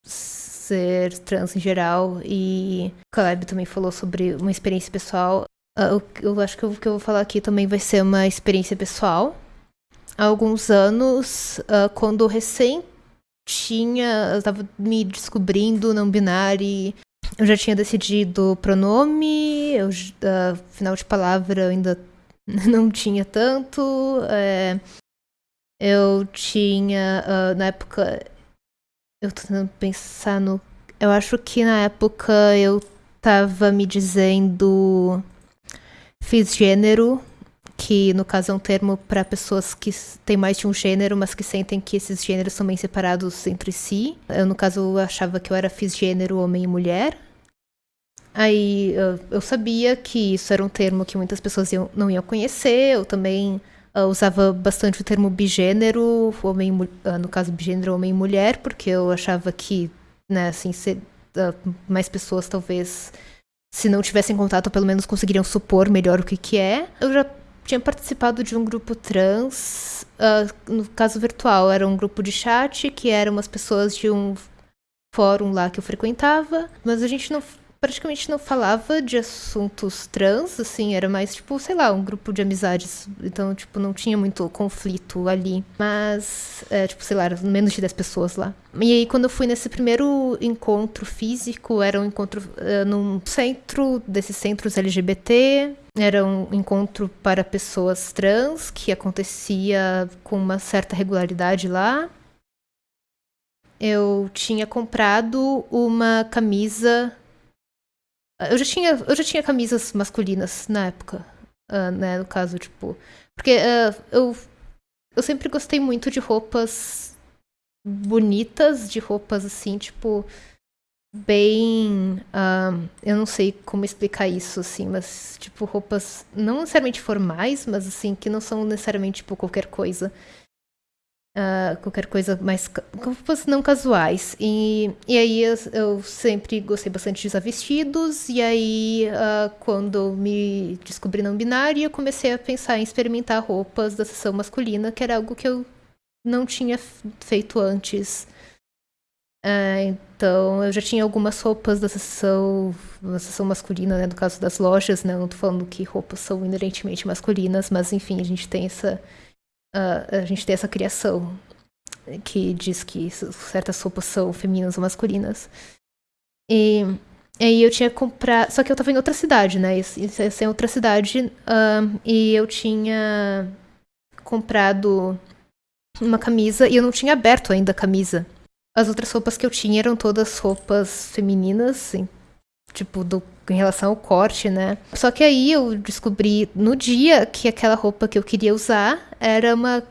ser trans em geral. E o Caleb também falou sobre uma experiência pessoal. Uh, eu, eu, acho que o que eu vou falar aqui também vai ser uma experiência pessoal. Há alguns anos, uh, quando recém tinha, eu estava me descobrindo não binário eu já tinha decidido pronome, eu, uh, final de palavra eu ainda não tinha tanto. É, eu tinha, uh, na época, eu tô tentando pensar no. Eu acho que na época eu tava me dizendo. Fiz gênero, que no caso é um termo para pessoas que têm mais de um gênero, mas que sentem que esses gêneros são bem separados entre si. Eu, no caso, achava que eu era gênero homem e mulher. Aí eu, sabia que isso era um termo que muitas pessoas iam, não iam conhecer. Eu também uh, usava bastante o termo bigênero, homem, uh, no caso bigênero homem e mulher, porque eu achava que, né, assim, uh, mais pessoas talvez, se não tivessem contato, pelo menos conseguiriam supor melhor o que que é. Eu já tinha participado de um grupo trans, no caso virtual, era um grupo de chat que eram umas pessoas de um fórum lá que eu frequentava, mas a gente não praticamente não falava de assuntos trans, assim, era mais, tipo, sei lá, um grupo de amizades. Então, tipo, não tinha muito conflito ali. Mas, é, tipo, sei lá, menos de 10 pessoas lá. E aí, quando eu fui nesse primeiro encontro físico, era um encontro uh, num centro desses centros LGBT. Era um encontro para pessoas trans, que acontecia com uma certa regularidade lá. Eu tinha comprado uma camisa eu já tinha, eu já tinha camisas masculinas na época, uh, né? No caso, tipo. Porque uh, eu, eu sempre gostei muito de roupas bonitas, de roupas assim, tipo. Bem. Uh, eu não sei como explicar isso, assim, mas, tipo, roupas não necessariamente formais, mas, assim, que não são necessariamente, tipo, qualquer coisa. Uh, qualquer coisa mais roupas não casuais. E, e aí eu, eu, sempre gostei bastante de usar vestidos. E aí uh, quando me descobri não binária eu comecei a pensar em experimentar roupas da sessão masculina que era algo que eu não tinha feito antes. Uh, então eu já tinha algumas roupas da sessão da sessão masculina né no caso das lojas né. Não tô falando que roupas são inerentemente masculinas mas enfim a gente tem essa Uh, a gente tem essa criação que diz que certas roupas são femininas ou masculinas. E aí eu tinha comprado. Só que eu tava em outra cidade, né? Isso, é outra cidade. Uh, e eu tinha comprado uma camisa e eu não tinha aberto ainda a camisa. As outras roupas que eu tinha eram todas roupas femininas, tipo, do em relação ao corte, né? Só que aí eu descobri no dia que aquela roupa que eu queria usar era uma,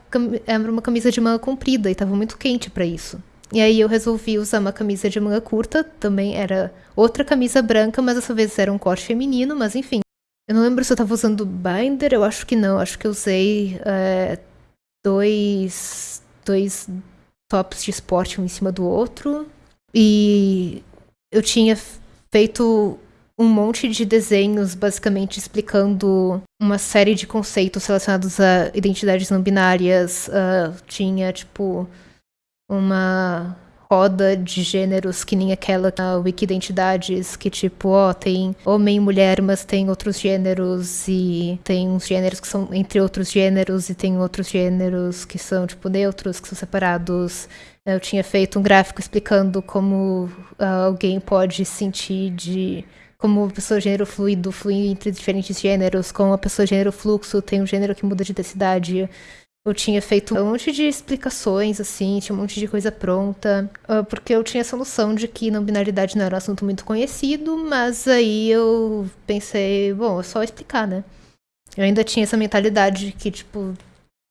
era uma camisa de manga comprida e tava muito quente para isso. E aí eu resolvi usar uma camisa de manga curta, também era outra camisa branca, mas dessa vez era um corte feminino, mas enfim. Eu não lembro se eu tava usando binder, eu acho que não, acho que eu usei é, dois, dois tops de esporte um em cima do outro. E eu tinha feito um monte de desenhos basicamente explicando uma série de conceitos relacionados a identidades não binárias. Uh, tinha, tipo, uma roda de gêneros que nem aquela na Wikidentidades, que tipo, ó, tem homem e mulher, mas tem outros gêneros e tem uns gêneros que são entre outros gêneros e tem outros gêneros que são, tipo, neutros, que são separados. Eu tinha feito um gráfico explicando como uh, alguém pode sentir de como a pessoa gênero fluido flui entre diferentes gêneros, como a pessoa gênero fluxo tem um gênero que muda de densidade. Eu tinha feito um monte de explicações, assim, tinha um monte de coisa pronta, ah, porque eu tinha essa noção de que não binaridade não era um assunto muito conhecido, mas aí eu pensei, bom, é só explicar, né? Eu ainda tinha essa mentalidade de que, tipo,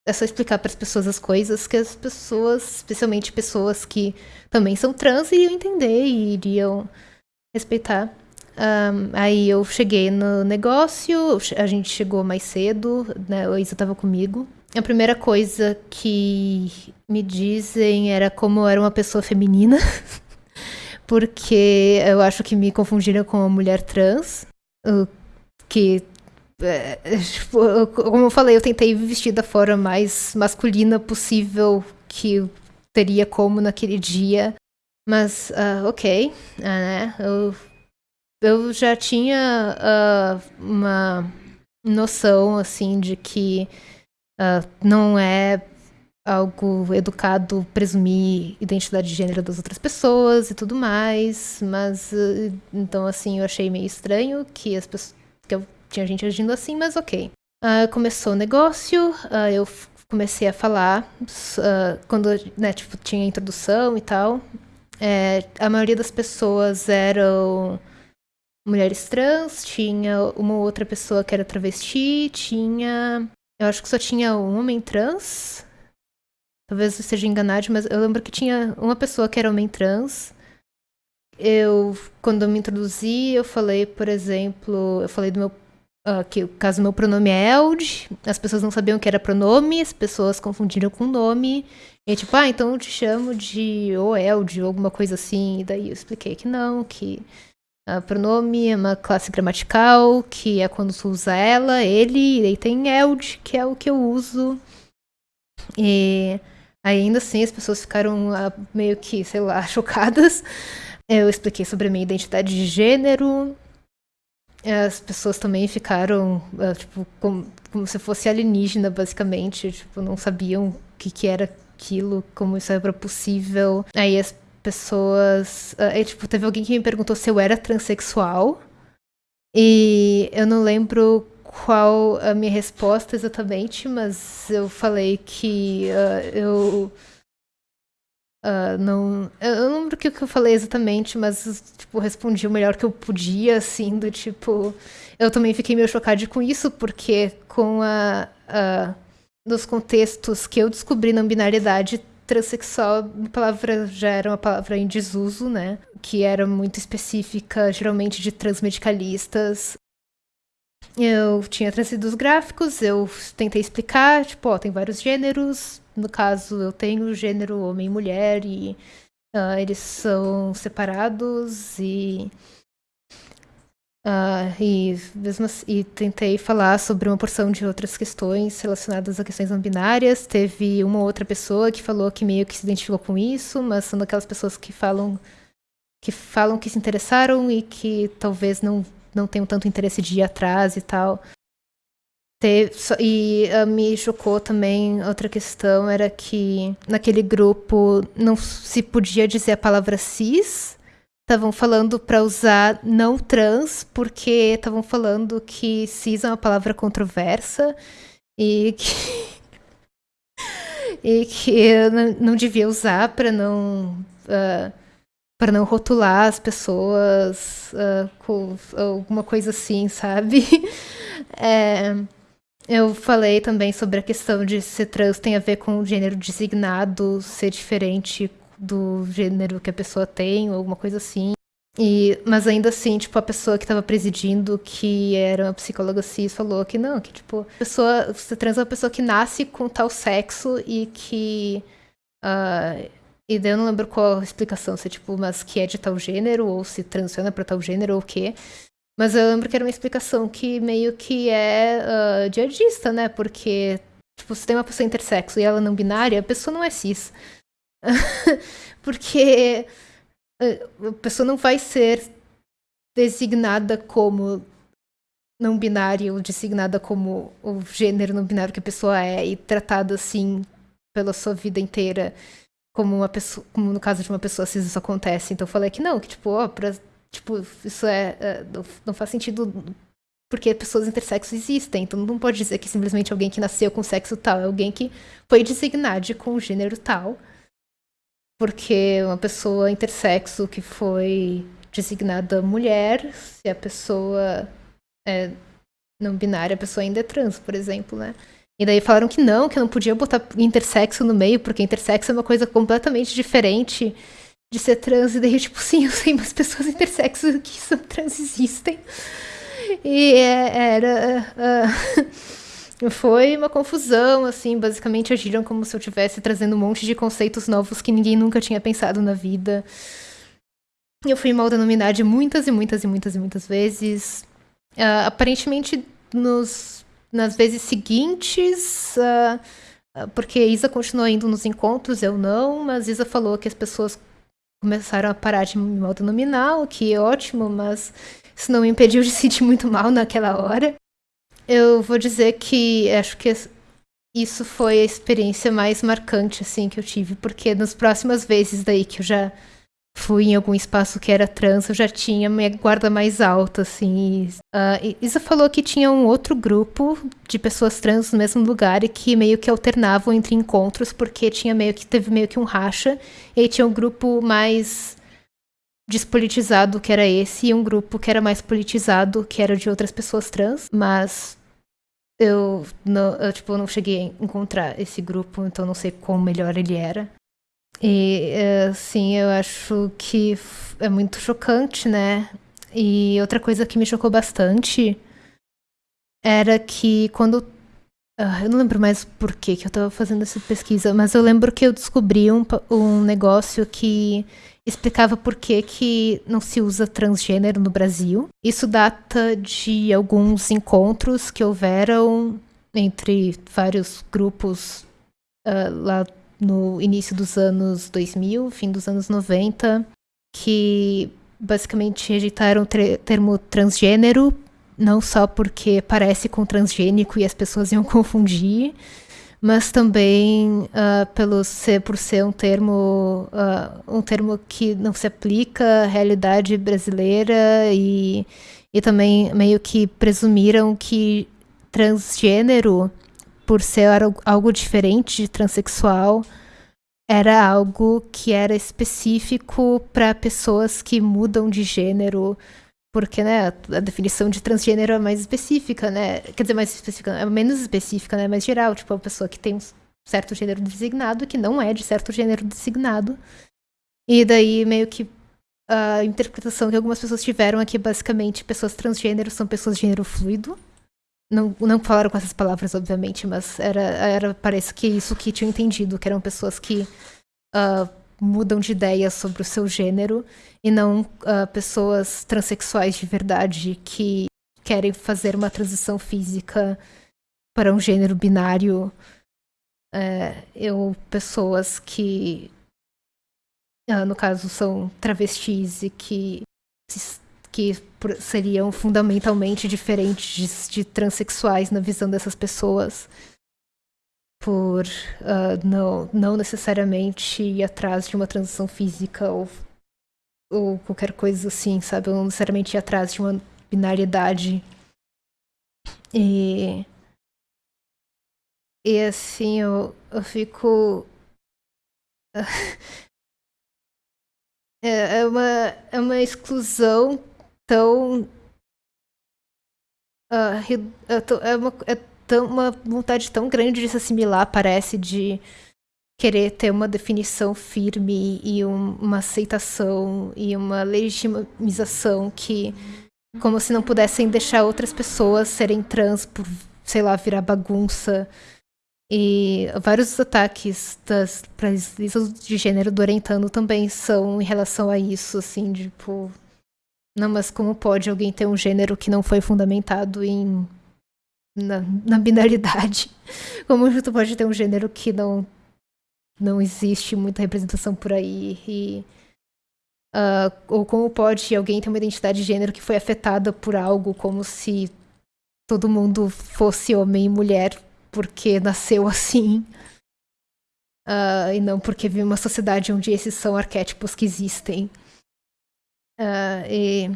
é só explicar para as pessoas as coisas que as pessoas, especialmente pessoas que também são trans, iriam entender e iriam respeitar. Um, aí eu cheguei no negócio, a gente chegou mais cedo, né? O Isa estava comigo. A primeira coisa que me dizem era como eu era uma pessoa feminina, porque eu acho que me confundiram com uma mulher trans, que como eu falei, eu tentei vestir da forma mais masculina possível que teria como naquele dia. Mas, uh, ok, uh, né? Eu eu já tinha uh, uma noção, assim, de que não é algo educado presumir identidade de gênero das outras pessoas e tudo mais, mas então assim eu achei meio estranho que as pessoas tinha gente agindo assim, mas ok. Uh, começou o negócio, uh, eu comecei a falar quando né, tipo, tinha introdução e tal. É, a maioria das pessoas eram mulheres trans, tinha uma outra pessoa que era travesti, tinha. Eu acho que só tinha um homem trans. Talvez eu esteja enganado, mas eu lembro que tinha uma pessoa que era homem trans. Eu, quando eu me introduzi, eu falei, por exemplo, eu falei do meu. Uh, que o caso meu pronome é Eld, as pessoas não sabiam que era pronome, as pessoas confundiram com nome. E tipo, ah, então eu te chamo de ou Eld, ou alguma coisa assim. E daí eu expliquei que não, que Uh, pronome é uma classe gramatical, que é quando tu usa ela, ele, e aí tem eld, que é o que eu uso. E ainda assim as pessoas ficaram uh, meio que, sei lá, chocadas. Eu expliquei sobre a minha identidade de gênero. As pessoas também ficaram, uh, tipo, como, como, se fosse alienígena, basicamente. Tipo, não sabiam o que, que era aquilo, como isso era possível. Aí as pessoas. Uh, tipo, teve alguém que me perguntou se eu era transexual. E eu não lembro qual a minha resposta exatamente, mas eu falei que uh, eu. Uh, não. Eu não lembro o que eu falei exatamente, mas, tipo, respondi o melhor que eu podia, assim, do tipo. Eu também fiquei meio chocada com isso, porque com a. nos contextos que eu descobri na binariedade, transexual, a palavra já era uma palavra em desuso, né? Que era muito específica, geralmente de transmedicalistas. Eu tinha trazido os gráficos, eu tentei explicar, tipo, ó, tem vários gêneros, no caso, eu tenho gênero homem e mulher e uh, eles são separados e. Uh, e, mesmo assim, e tentei falar sobre uma porção de outras questões relacionadas a questões não binárias. Teve uma outra pessoa que falou que meio que se identificou com isso, mas são daquelas pessoas que falam que falam que se interessaram e que talvez não, não tenham tanto interesse de ir atrás e tal. E uh, me chocou também outra questão, era que naquele grupo não se podia dizer a palavra cis. Estavam falando para usar não trans, porque estavam falando que cis é uma palavra controversa e que, e que não, não devia usar para não. Uh, para não rotular as pessoas uh, com alguma coisa assim, sabe? é, eu falei também sobre a questão de ser trans tem a ver com o gênero designado ser diferente do gênero que a pessoa tem, ou alguma coisa assim. E, mas ainda assim, tipo, a pessoa que estava presidindo, que era uma psicóloga cis, falou que não, que tipo, a pessoa, ser trans é uma pessoa que nasce com tal sexo e que uh, e daí eu não lembro qual a explicação, se é tipo, mas que é de tal gênero, ou se transiciona para tal gênero, ou o quê. Mas eu lembro que era uma explicação que meio que é uh, jihadista, né? Porque, tipo, se tem uma pessoa intersexo e ela não binária, a pessoa não é cis. Porque uh, a pessoa não vai ser designada como não binária ou designada como o gênero não binário que a pessoa é e tratada assim pela sua vida inteira como uma pessoa, como no caso de uma pessoa cis isso acontece. Então eu falei que não, que tipo, ó, pra, tipo, isso é, é não, faz sentido porque pessoas intersexos existem. Então não pode dizer que simplesmente alguém que nasceu com sexo tal é alguém que foi designado com gênero tal. Porque uma pessoa intersexo que foi designada mulher, se a pessoa é não binária, a pessoa ainda é trans, por exemplo, né? E daí falaram que não, que não podia botar intersexo no meio, porque intersexo é uma coisa completamente diferente de ser trans. E daí, tipo, sim, eu sei, mas pessoas intersexo que são trans existem. E é, era. Uh, foi uma confusão, assim, basicamente agiram como se eu estivesse trazendo um monte de conceitos novos que ninguém nunca tinha pensado na vida. Eu fui mal denominada muitas e muitas e muitas e muitas vezes. Uh, aparentemente, nos nas vezes seguintes, uh, porque Isa continuou indo nos encontros, eu não, mas Isa falou que as pessoas começaram a parar de me autonominar, o que é ótimo, mas isso não me impediu de sentir muito mal naquela hora. Eu vou dizer que acho que isso foi a experiência mais marcante assim que eu tive, porque nas próximas vezes daí que eu já fui em algum espaço que era trans, eu já tinha minha guarda mais alta, assim. Uh, Isa falou que tinha um outro grupo de pessoas trans no mesmo lugar e que meio que alternavam entre encontros, porque tinha meio que teve meio que um racha, e aí tinha um grupo mais despolitizado, que era esse, e um grupo que era mais politizado, que era de outras pessoas trans, mas eu não, eu, tipo, não cheguei a encontrar esse grupo, então não sei quão melhor ele era. E, assim, eu acho que é muito chocante, né? E outra coisa que me chocou bastante era que quando. Uh, eu não lembro mais por que eu tava fazendo essa pesquisa, mas eu lembro que eu descobri um, um negócio que explicava por que, que não se usa transgênero no Brasil. Isso data de alguns encontros que houveram entre vários grupos uh, lá no início dos anos 2000, fim dos anos 90, que basicamente rejeitaram o termo transgênero, não só porque parece com transgênico e as pessoas iam confundir, mas também uh, pelo ser, por ser um termo, uh, um termo que não se aplica à realidade brasileira e, e também meio que presumiram que transgênero por ser algo diferente de transexual, era algo que era específico para pessoas que mudam de gênero, porque né, a definição de transgênero é mais específica, né? Quer dizer, mais específica, é menos específica, né? Mais geral, tipo, a pessoa que tem um certo gênero designado que não é de certo gênero designado. E daí meio que a interpretação que algumas pessoas tiveram é que basicamente pessoas transgênero são pessoas de gênero fluido Não, não falaram com essas palavras, obviamente, mas era, era parece que isso que tinham entendido, que eram pessoas que uh, mudam de ideia sobre o seu gênero e não uh, pessoas transexuais de verdade que querem fazer uma transição física para um gênero binário. É, eu, pessoas que, uh, no caso, são travestis e que, que seriam fundamentalmente diferentes de transexuais na visão dessas pessoas por uh, não, não necessariamente ir atrás de uma transição física ou, ou qualquer coisa assim, sabe? Ou não necessariamente ir atrás de uma binariedade. E. E assim, eu, eu fico. é, é, uma, é uma exclusão tão. Uh, é, uma, é tão, uma vontade tão grande de se assimilar, parece, de querer ter uma definição firme e um, uma aceitação e uma legitimização que como se não pudessem deixar outras pessoas serem trans por, sei lá, virar bagunça. E vários ataques das presenças de gênero do Orientano também são em relação a isso, assim, tipo. Não, mas como pode alguém ter um gênero que não foi fundamentado em na, na binaridade. Como tu pode ter um gênero que não não existe muita representação por aí e uh, ou como pode alguém ter uma identidade de gênero que foi afetada por algo como se todo mundo fosse homem e mulher porque nasceu assim uh, e não porque vive uma sociedade onde esses são arquétipos que existem uh, e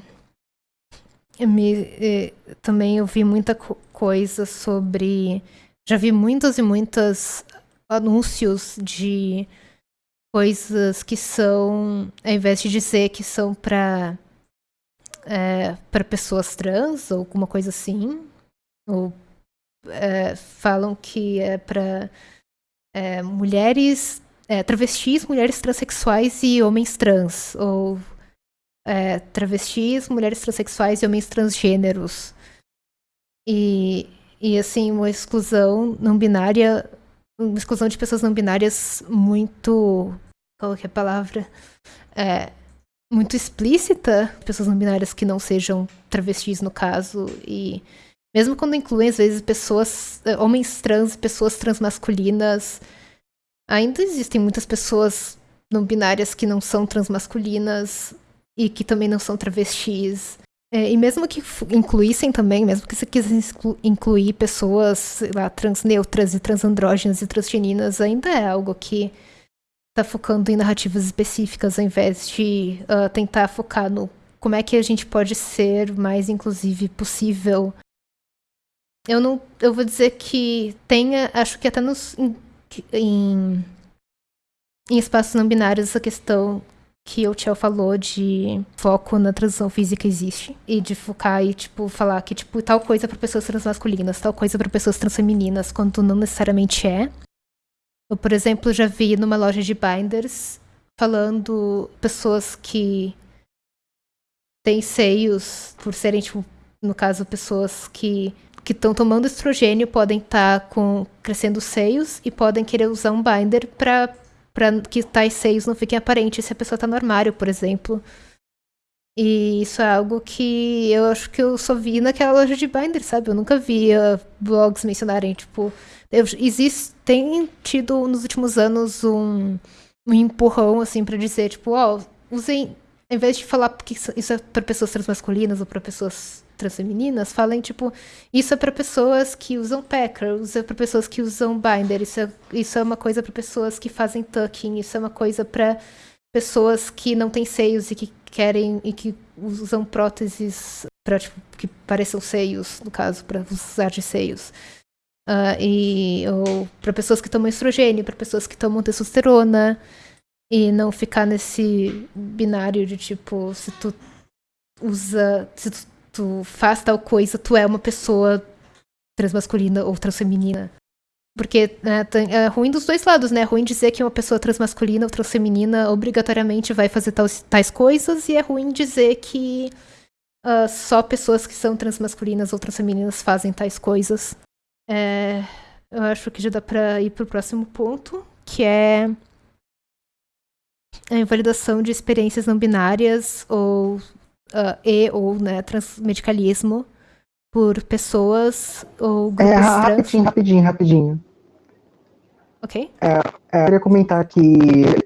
me, também eu vi muita coisa sobre. Já vi muitos e muitos anúncios de coisas que são, ao invés de dizer que são para é, para pessoas trans ou alguma coisa assim, ou é, falam que é para é, mulheres, é, travestis, mulheres transexuais e homens trans, ou é, travestis, mulheres transexuais e homens transgêneros. E, e assim, uma exclusão não binária, uma exclusão de pessoas não binárias muito. Qual que é a palavra? É, muito explícita, pessoas não binárias que não sejam travestis, no caso, e mesmo quando incluem, às vezes, pessoas, é, homens trans, pessoas transmasculinas, ainda existem muitas pessoas não binárias que não são transmasculinas, e que também não são travestis. É, e mesmo que incluíssem também, mesmo que você quisesse incluir pessoas, sei lá, transneutras e transandrógenas e transgeninas, ainda é algo que está focando em narrativas específicas ao invés de uh, tentar focar no como é que a gente pode ser mais inclusive possível. Eu não, eu vou dizer que tenha, acho que até nos em, em, em espaços não binários essa questão que o Tchel falou de foco na transição física existe. E de focar e, tipo, falar que, tipo, tal coisa para pessoas transmasculinas, tal coisa para pessoas transfemininas, quando não necessariamente é. Eu, por exemplo, já vi numa loja de binders falando pessoas que têm seios, por serem, tipo, no caso, pessoas que que estão tomando estrogênio podem estar tá com crescendo seios e podem querer usar um binder para para que tais seios não fiquem aparentes se a pessoa tá no armário, por exemplo. E isso é algo que eu acho que eu só vi naquela loja de binder, sabe? Eu nunca via blogs mencionarem, tipo. Eu, existe, tem tido nos últimos anos um, um empurrão, assim, para dizer, tipo, ó, oh, usem. Em vez de falar que isso é para pessoas transmasculinas ou para pessoas transfemininas falem, tipo, isso é para pessoas que usam packer, isso é para pessoas que usam binder, isso é, isso é uma coisa para pessoas que fazem tucking, isso é uma coisa para pessoas que não têm seios e que querem e que usam próteses para tipo, que pareçam seios, no caso, para usar de seios. Uh, e ou para pessoas que tomam estrogênio, para pessoas que tomam testosterona e não ficar nesse binário de tipo se tu usa se tu tu faz tal coisa, tu é uma pessoa transmasculina ou transfeminina. Porque né, é ruim dos dois lados, né? É ruim dizer que uma pessoa transmasculina ou transfeminina obrigatoriamente vai fazer tais, tais coisas, e é ruim dizer que uh, só pessoas que são transmasculinas ou transfemininas fazem tais coisas. É, eu acho que já dá para ir para o próximo ponto, que é a invalidação de experiências não binárias ou uh, e ou né, transmedicalismo por pessoas ou grupos é, rapidinho, trans. Rapidinho, rapidinho, Ok. É, é, eu queria comentar que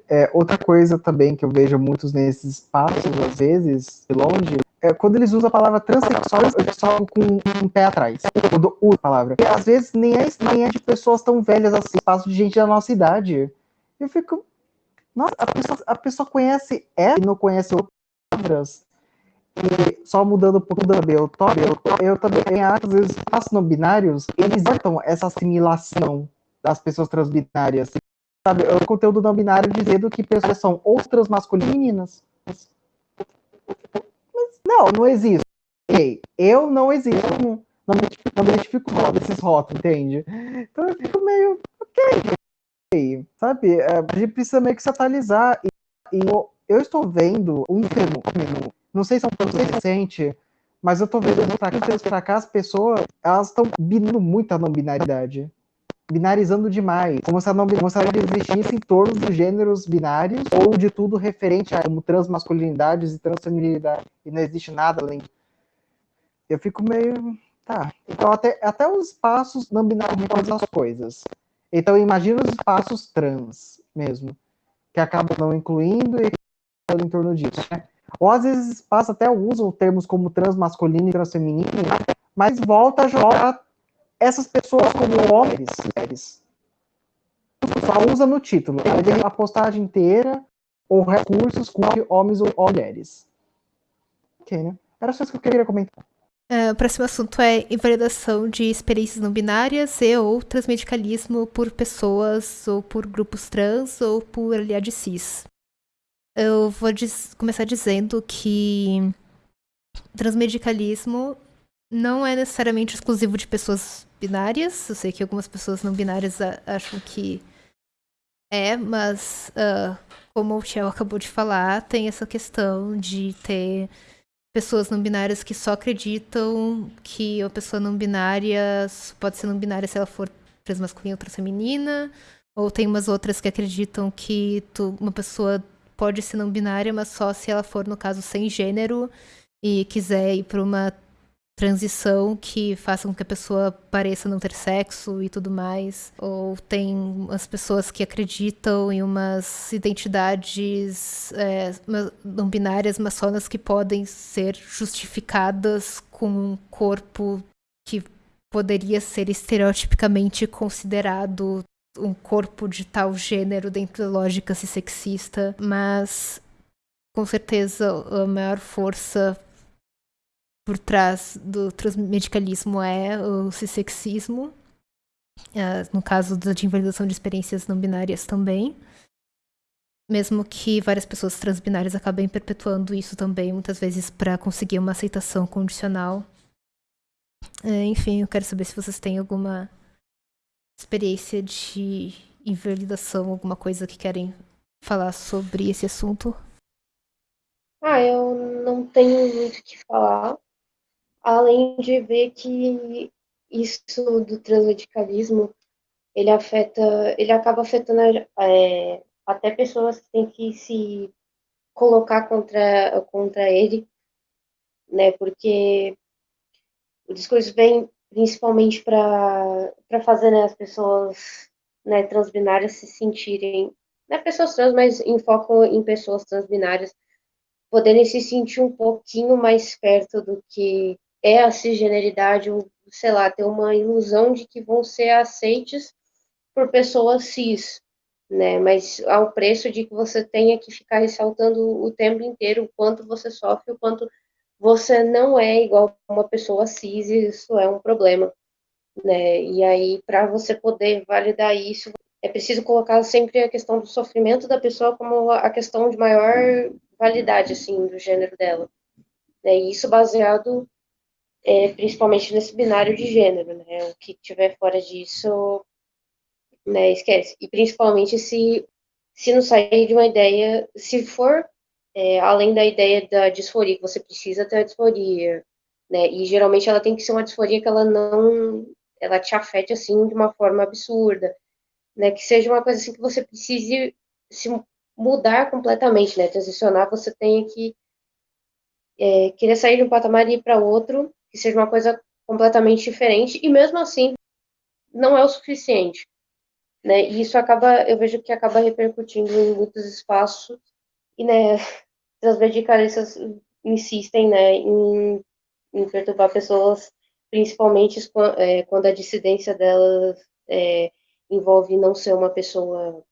é, outra coisa também que eu vejo muitos nesses espaços, às vezes, de longe, é quando eles usam a palavra transexual, eu só com um pé atrás. Quando uso a palavra. E às vezes nem é, nem é de pessoas tão velhas assim, espaço de gente da nossa idade. Eu fico. Nossa, a pessoa, a pessoa conhece ela e não conhece outras palavras. E só mudando um pouco do meu tópico, eu também acho às vezes espaços não binários, eles cortam essa assimilação das pessoas transbinárias. Sabe, o conteúdo não binário dizendo que pessoas são ou transmasculinas. Mas, não, não existe. Okay. Eu não existo. Não, não, me, não me identifico com desses rótulos, entende? Então eu fico meio. Ok. Sabe? É, a gente precisa meio que se atualizar. E, e eu, eu, estou vendo um fenômeno. Não sei se é um pouco recente, mas eu estou vendo pra cá, pra cá as pessoas elas estão bindo muito a não binaridade binarizando demais, como se, não, como se ela existisse em torno dos gêneros binários ou de tudo referente a como transmasculinidades e transfeminilidade, e não existe nada além. Eu fico meio. Tá. Então, até, até os espaços não binários as coisas. Então, imagina os espaços trans mesmo, que acabam não incluindo e em torno disso. Né? Ou às vezes espaços até usam termos como transmasculino e transfeminino, mas volta a jogar essas pessoas como homens, só usa no título. A postagem inteira ou recursos com homens ou mulheres. Ok, né? Era só isso que eu queria comentar. Uh, o próximo assunto é invalidação de experiências não binárias e ou transmedicalismo por pessoas ou por grupos trans ou por aliados cis. Eu vou começar dizendo que transmedicalismo não é necessariamente exclusivo de pessoas binárias. Eu sei que algumas pessoas não binárias acham que é, mas uh, como o Shell acabou de falar, tem essa questão de ter pessoas não binárias que só acreditam que uma pessoa não binária pode ser não binária se ela for transmasculina ou transfeminina, ou tem umas outras que acreditam que tu, uma pessoa pode ser não binária, mas só se ela for, no caso, sem gênero e quiser ir para uma transição que faça com que a pessoa pareça não ter sexo e tudo mais. Ou tem as pessoas que acreditam em umas identidades é, não binárias, mas só nas que podem ser justificadas com um corpo que poderia ser estereotipicamente considerado um corpo de tal gênero dentro da lógica sexista, mas com certeza a maior força por trás do transmedicalismo é o cissexismo, uh, no caso da invalidação de experiências não binárias também. Mesmo que várias pessoas transbinárias acabem perpetuando isso também, muitas vezes para conseguir uma aceitação condicional. Uh, enfim, eu quero saber se vocês têm alguma experiência de invalidação, alguma coisa que querem falar sobre esse assunto. Ah, eu não tenho muito o que falar além de ver que isso do transradicalismo ele afeta, ele acaba afetando é, até pessoas que têm que se colocar contra contra ele, né? Porque o discurso vem principalmente para fazer né, as pessoas né, transbinárias se sentirem, não é pessoas trans, mas em foco em pessoas transbinárias poderem se sentir um pouquinho mais perto do que é a cisgeneridade, ou, sei lá, ter uma ilusão de que vão ser aceites por pessoas cis, né? Mas ao preço de que você tenha que ficar ressaltando o tempo inteiro o quanto você sofre, o quanto você não é igual a uma pessoa cis, e isso é um problema, né? E aí, para você poder validar isso, é preciso colocar sempre a questão do sofrimento da pessoa como a questão de maior validade, assim, do gênero dela. Né? E isso baseado é, principalmente nesse binário de gênero, né? O que tiver fora disso, né, esquece. E principalmente se, se não sair de uma ideia, se for é, além da ideia da disforia, que você precisa ter a disforia, né? E geralmente ela tem que ser uma disforia que ela não, ela te afete assim de uma forma absurda, né? Que seja uma coisa assim que você precise se mudar completamente, né? Transicionar, você tem que é, querer sair de um patamar e ir para outro, que seja uma coisa completamente diferente, e mesmo assim não é o suficiente. Né? E isso acaba, eu vejo que acaba repercutindo em muitos espaços, e né, as radicalistas insistem né, em, em perturbar pessoas, principalmente é, quando a dissidência delas é, envolve não ser uma pessoa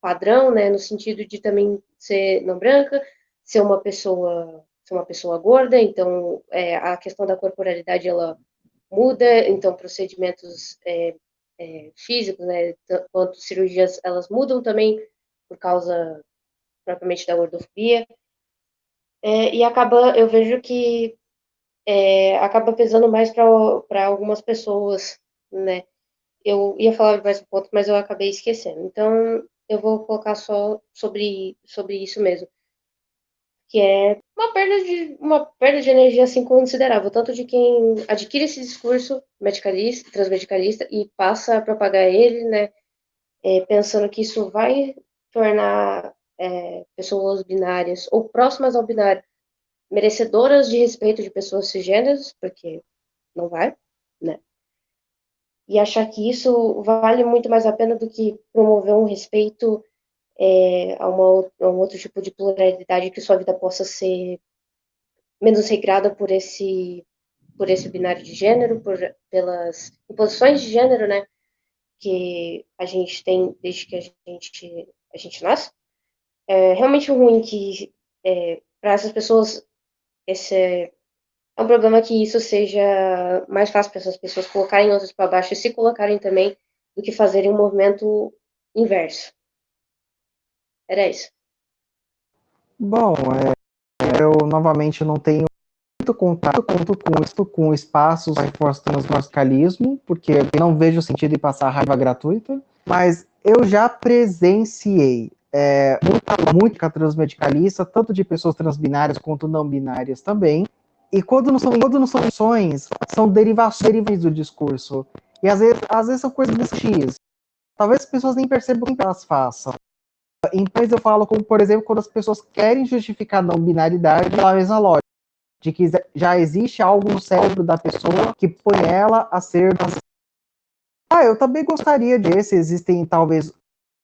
padrão, né, no sentido de também ser não branca, ser uma pessoa ser uma pessoa gorda, então é, a questão da corporalidade ela muda, então procedimentos é, é, físicos, né, quanto cirurgias, elas mudam também por causa propriamente da gordofobia, é, e acaba, eu vejo que é, acaba pesando mais para algumas pessoas, né, eu ia falar mais um ponto, mas eu acabei esquecendo, então eu vou colocar só sobre, sobre isso mesmo, que é uma perda de uma perda de energia assim considerável, tanto de quem adquire esse discurso medicalista, transmedicalista e passa a propagar ele, né, é, pensando que isso vai tornar é, pessoas binárias ou próximas ao binário merecedoras de respeito de pessoas cisgêneras, porque não vai, né? E achar que isso vale muito mais a pena do que promover um respeito é, a, uma, a um outro tipo de pluralidade que sua vida possa ser menos regrada por esse por esse binário de gênero, por, pelas imposições de gênero, né, que a gente tem desde que a gente a gente nasce. É realmente ruim que é, para essas pessoas esse é, é um problema que isso seja mais fácil para essas pessoas colocarem outras para baixo e se colocarem também do que fazerem um movimento inverso. Era isso. Bom, é, eu novamente não tenho muito contato com isso, com espaços reforçando o radicalismo, porque não vejo sentido em passar raiva gratuita, mas eu já presenciei é, muita música transmedicalista, tanto de pessoas transbinárias quanto não binárias também, e quando não são, quando não são opções, são derivações do discurso. E às vezes, às vezes são coisas X. Talvez as pessoas nem percebam o que elas façam. Então eu falo como, por exemplo, quando as pessoas querem justificar a não binaridade pela mesma lógica, de que já existe algo no cérebro da pessoa que põe ela a ser. Ah, eu também gostaria de ver se existem talvez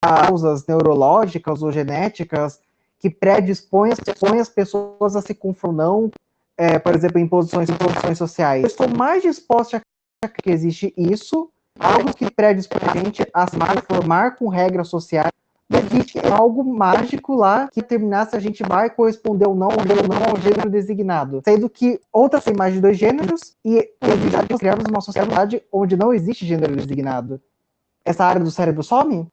causas neurológicas ou genéticas que predispõem as pessoas a se confrontar, é, por exemplo, em posições, em posições sociais. Eu estou mais disposta a acreditar que existe isso, algo que predispõe a gente a se formar com regras sociais existe algo mágico lá que determinar se a gente vai corresponder ou não, ou não ao gênero designado. Sendo que outras têm mais de dois gêneros e criamos uma sociedade onde não existe gênero designado. Essa área do cérebro some?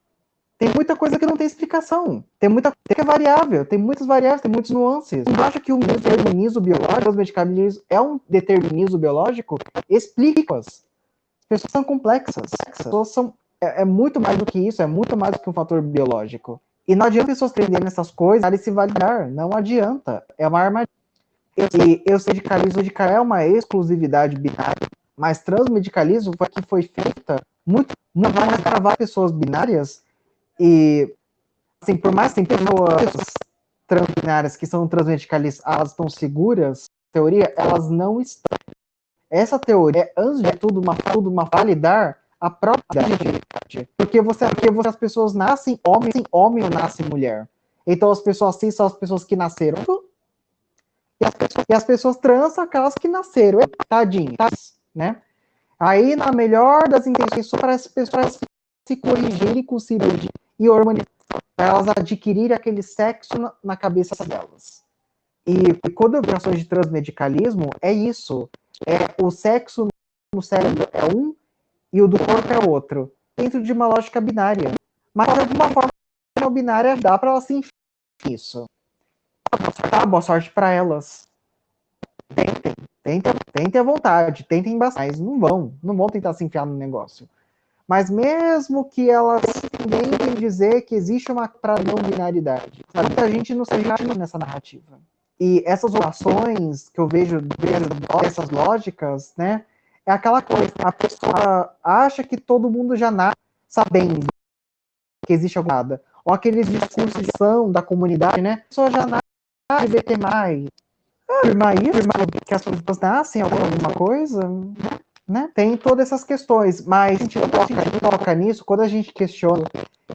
Tem muita coisa que não tem explicação. Tem muita coisa que é variável, tem muitas variáveis, tem muitos nuances. Eu acho que o determinismo biológico, os medicamentos, é um determinismo biológico? Explica-as. As pessoas são complexas. As pessoas são é, é, muito mais do que isso, é muito mais do que um fator biológico. E não adianta pessoas aprenderem essas coisas e se validar. Não adianta. É uma armadilha. E eu sei de medicalismo de é uma exclusividade binária, mas transmedicalismo foi que foi feita muito, muito para pessoas binárias e assim, por mais que tem pessoas transbinárias que são transmedicalistas, elas estão seguras, teoria, elas não estão. Essa teoria é, antes de tudo, uma, tudo uma validar a própria identidade. Porque você, porque você, as pessoas nascem homem, homem ou nasce mulher. Então as pessoas cis são as pessoas que nasceram. E as pessoas, e as pessoas trans são aquelas que nasceram. Tadinhas, né? Aí, na melhor das intenções, para as pessoas se corrigirem com cirurgia e hormonização, para elas adquirirem aquele sexo na, cabeça delas. E, e quando eu vejo ações de transmedicalismo, é isso. É o sexo no cérebro é um e o do corpo é outro, dentro de uma lógica binária. Mas de alguma forma não binária dá para elas se enfiar isso. Tá, boa sorte para elas. Tentem, tentem, tentem à vontade, tentem bastante, mas não vão, não vão tentar se enfiar no negócio. Mas mesmo que elas ninguém vem dizer que existe uma não binaridade. Sabe? A gente não se encaixa nessa narrativa. E essas orações que eu vejo dessas lógicas, né? É aquela coisa, a pessoa acha que todo mundo já nasce sabendo que existe alguma nada. Ou aqueles discursos de são da comunidade, né? A pessoa já nasce LGBT+. Afirmar isso, que as pessoas nascem alguma coisa, né? Tem todas essas questões, mas a gente toca, nisso quando a gente questiona,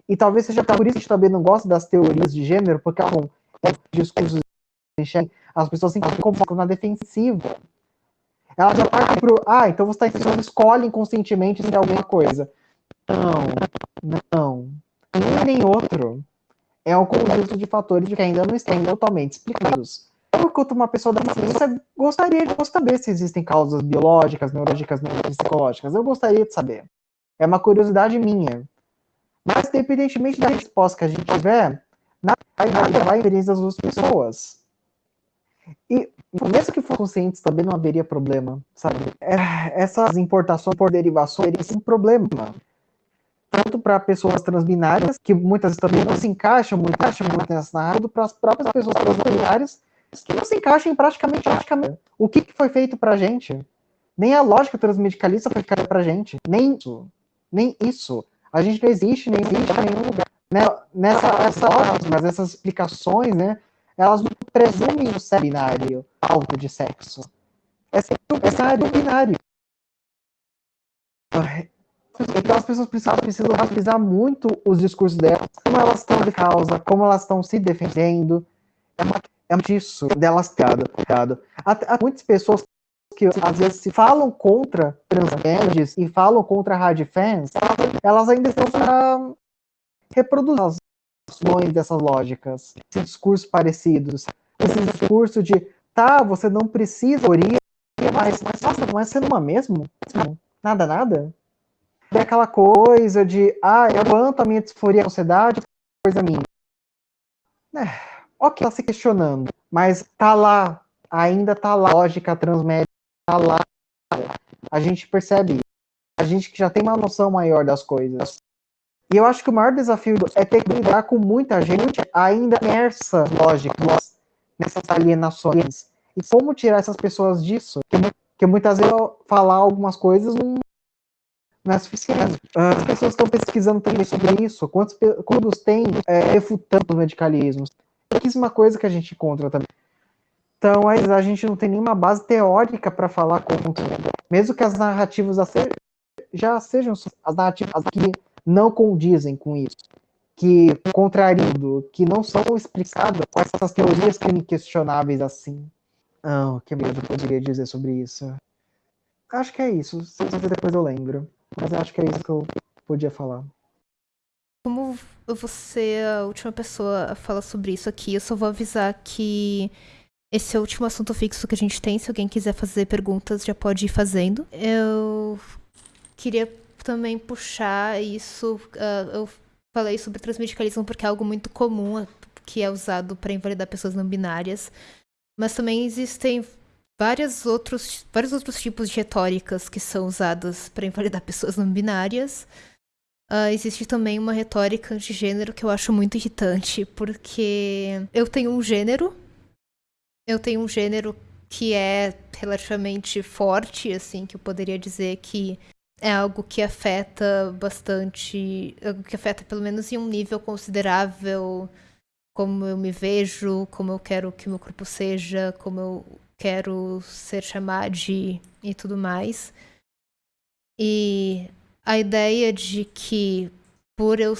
e talvez seja por isso que a gente também não gosta das teorias de gênero, porque são é, discursos as pessoas sempre ficam na defensiva. Ela já parte pro, ah, então você está ensinando, escolhe inconscientemente se alguma coisa. Não, não. Nem nem outro. É um conjunto de fatores que ainda não estão totalmente explicados. Enquanto uma pessoa da ciência gostaria de saber se existem causas biológicas, neurológicas, psicológicas. Eu gostaria de saber. É uma curiosidade minha. Mas, independentemente da resposta que a gente tiver, nada vai interesse das duas pessoas. E mesmo que fossem conscientes, também não haveria problema, sabe? É, essas importações por derivações seriam um problema. Tanto para pessoas transbinárias, que muitas também não se encaixam muito, encaixam muito nessa narrativa, para as próprias pessoas transbinárias, que não se encaixam em praticamente, praticamente. O que, que foi feito para gente? Nem a lógica transmedicalista foi feita para gente. Nem isso. Nem isso. A gente não existe, nem existe em nenhum lugar. Né, nessa, essa mas essas explicações, né? elas não presumem o sexo binário alto de sexo. É cenário binário. Então as pessoas precisam, precisam muito os discursos delas, como elas estão de causa, como elas estão se defendendo. É, uma, é disso delas piado. Há, muitas pessoas que às vezes se falam contra transgêneros e falam contra hard fans, elas ainda estão para reproduzir ações dessas lógicas, esses discursos parecidos, esse discurso de, tá, você não precisa teoria, mas, mas nossa, não é sendo uma mesmo? Nada, nada? É aquela coisa de, ah, eu quanto a minha disforia na sociedade, coisa minha. É, ok, tá se questionando, mas tá lá, ainda tá lá, a lógica transmédia tá lá. A gente percebe, a gente que já tem uma noção maior das coisas. E eu acho que o maior desafio é ter que lidar com muita gente ainda imersa, lógico, nessas alienações. E como tirar essas pessoas disso? Porque muitas vezes falar algumas coisas não, não é suficiente. As pessoas estão pesquisando também sobre isso. Quantos, quantos têm é, refutando os medicalismos? Pouquíssima coisa que a gente encontra também. Então, a gente não tem nenhuma base teórica para falar contra. Mesmo que as narrativas já sejam as narrativas que não condizem com isso, que contrariando, que não são explicadas com essas teorias questionáveis assim. Ah, que medo eu poderia dizer sobre isso? Acho que é isso. Depois eu lembro. Mas acho que é isso que eu podia falar. Como você a última pessoa a falar sobre isso aqui, eu só vou avisar que esse é o último assunto fixo que a gente tem. Se alguém quiser fazer perguntas, já pode ir fazendo. Eu queria também puxar isso. Uh, eu falei sobre transmedicalismo porque é algo muito comum que é usado para invalidar pessoas não binárias. Mas também existem vários outros, vários outros tipos de retóricas que são usadas para invalidar pessoas não binárias. Uh, existe também uma retórica de gênero que eu acho muito irritante, porque eu tenho um gênero, eu tenho um gênero que é relativamente forte, assim, que eu poderia dizer que é algo que afeta bastante, algo que afeta pelo menos em um nível considerável como eu me vejo, como eu quero que meu corpo seja, como eu quero ser chamado e tudo mais. E a ideia de que por eu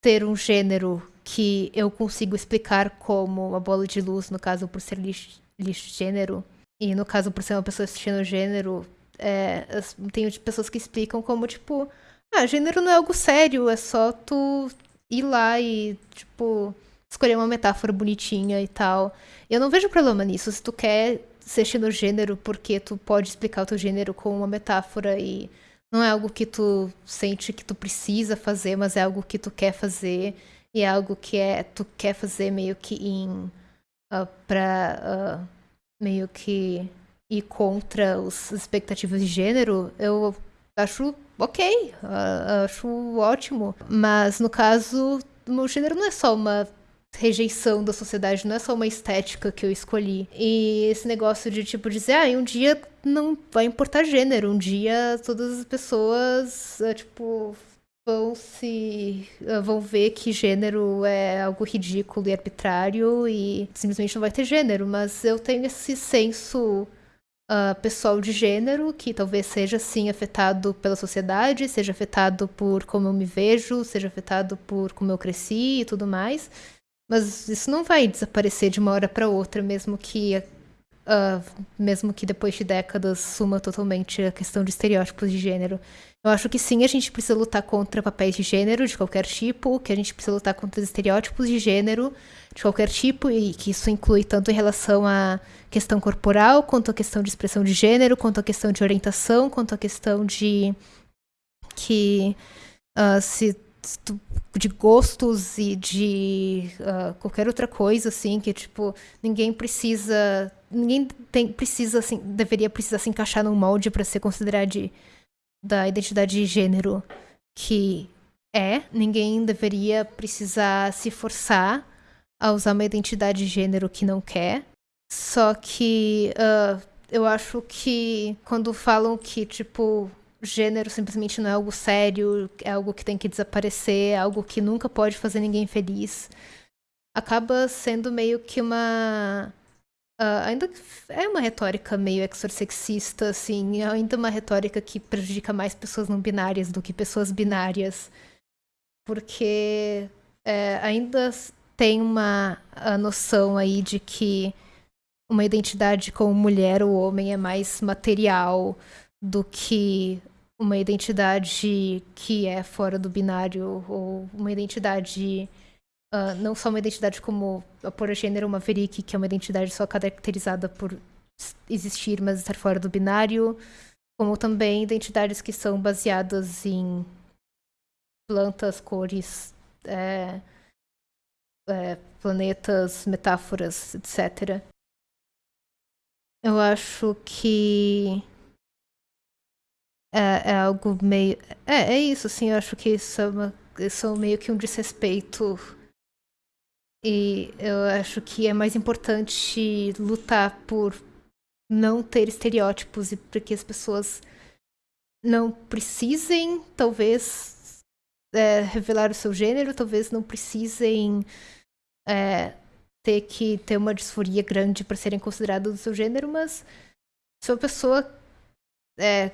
ter um gênero que eu consigo explicar como uma bola de luz, no caso por ser lixo, lixo gênero, e no caso por ser uma pessoa assistindo gênero, é, tem pessoas que explicam como, tipo, ah, gênero não é algo sério, é só tu ir lá e, tipo, escolher uma metáfora bonitinha e tal. Eu não vejo problema nisso. Se tu quer ser gênero porque tu pode explicar o teu gênero com uma metáfora e não é algo que tu sente que tu precisa fazer, mas é algo que tu quer fazer e é algo que é tu quer fazer meio que em uh, pra uh, meio que ir contra as expectativas de gênero, eu acho ok, uh, acho ótimo. Mas no caso, o gênero não é só uma rejeição da sociedade, não é só uma estética que eu escolhi. E esse negócio de tipo dizer, ah, um dia não vai importar gênero, um dia todas as pessoas, uh, tipo, vão se uh, vão ver que gênero é algo ridículo e arbitrário e simplesmente não vai ter gênero, mas eu tenho esse senso uh, pessoal de gênero que talvez seja sim afetado pela sociedade, seja afetado por como eu me vejo, seja afetado por como eu cresci e tudo mais. Mas isso não vai desaparecer de uma hora para outra, mesmo que uh, mesmo que depois de décadas suma totalmente a questão de estereótipos de gênero. Eu acho que sim, a gente precisa lutar contra papéis de gênero de qualquer tipo, que a gente precisa lutar contra estereótipos de gênero de qualquer tipo, e que isso inclui tanto em relação à questão corporal, quanto à questão de expressão de gênero, quanto à questão de orientação, quanto à questão de que uh, se de gostos e de uh, qualquer outra coisa assim que tipo ninguém precisa ninguém tem precisa assim deveria precisar se encaixar num molde para ser considerado de, da identidade de gênero que é ninguém deveria precisar se forçar a usar uma identidade de gênero que não quer. Só que uh, eu acho que quando falam que tipo gênero simplesmente não é algo sério, é algo que tem que desaparecer, é algo que nunca pode fazer ninguém feliz. Acaba sendo meio que uma. Uh, ainda é uma retórica meio exorsexista, assim, é ainda uma retórica que prejudica mais pessoas não binárias do que pessoas binárias. Porque é, ainda tem uma noção aí de que uma identidade como mulher ou homem é mais material do que uma identidade que é fora do binário ou uma identidade uh, não só uma identidade como a por gênero Maverick, que é uma identidade só caracterizada por existir, mas estar fora do binário, como também identidades que são baseadas em plantas, cores, é, é, planetas, metáforas, etc. Eu acho que é, é algo meio. É, é isso, assim, eu acho que isso é, uma, isso é meio que um desrespeito. E eu acho que é mais importante lutar por não ter estereótipos e para que as pessoas não precisem, talvez, é, revelar o seu gênero, talvez não precisem é, ter que ter uma disforia grande para serem considerados do seu gênero, mas se uma pessoa é,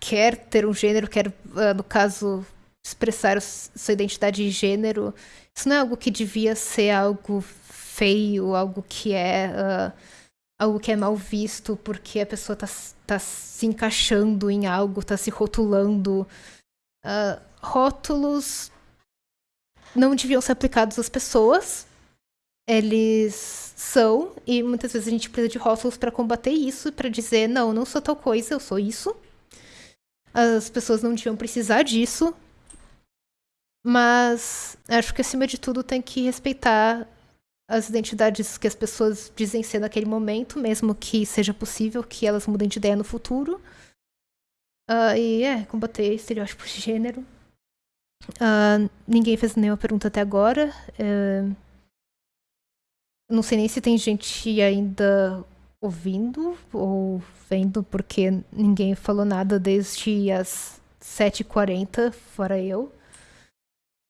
quer ter um gênero, quer, uh, no caso, expressar sua identidade de gênero, isso não é algo que devia ser algo feio, algo que é. Uh, algo que é mal visto porque a pessoa está tá se encaixando em algo, está se rotulando. Uh, rótulos não deviam ser aplicados às pessoas. Eles são, e muitas vezes a gente precisa de rótulos para combater isso, para dizer, não, não sou tal coisa, eu sou isso. As pessoas não deviam precisar disso. Mas acho que acima de tudo tem que respeitar as identidades que as pessoas dizem ser naquele momento, mesmo que seja possível que elas mudem de ideia no futuro. Uh, e é, combater estereótipos de gênero. Uh, ninguém fez nenhuma pergunta até agora. Uh, não sei nem se tem gente ainda ouvindo ou vendo, porque ninguém falou nada desde as 7h40, fora eu.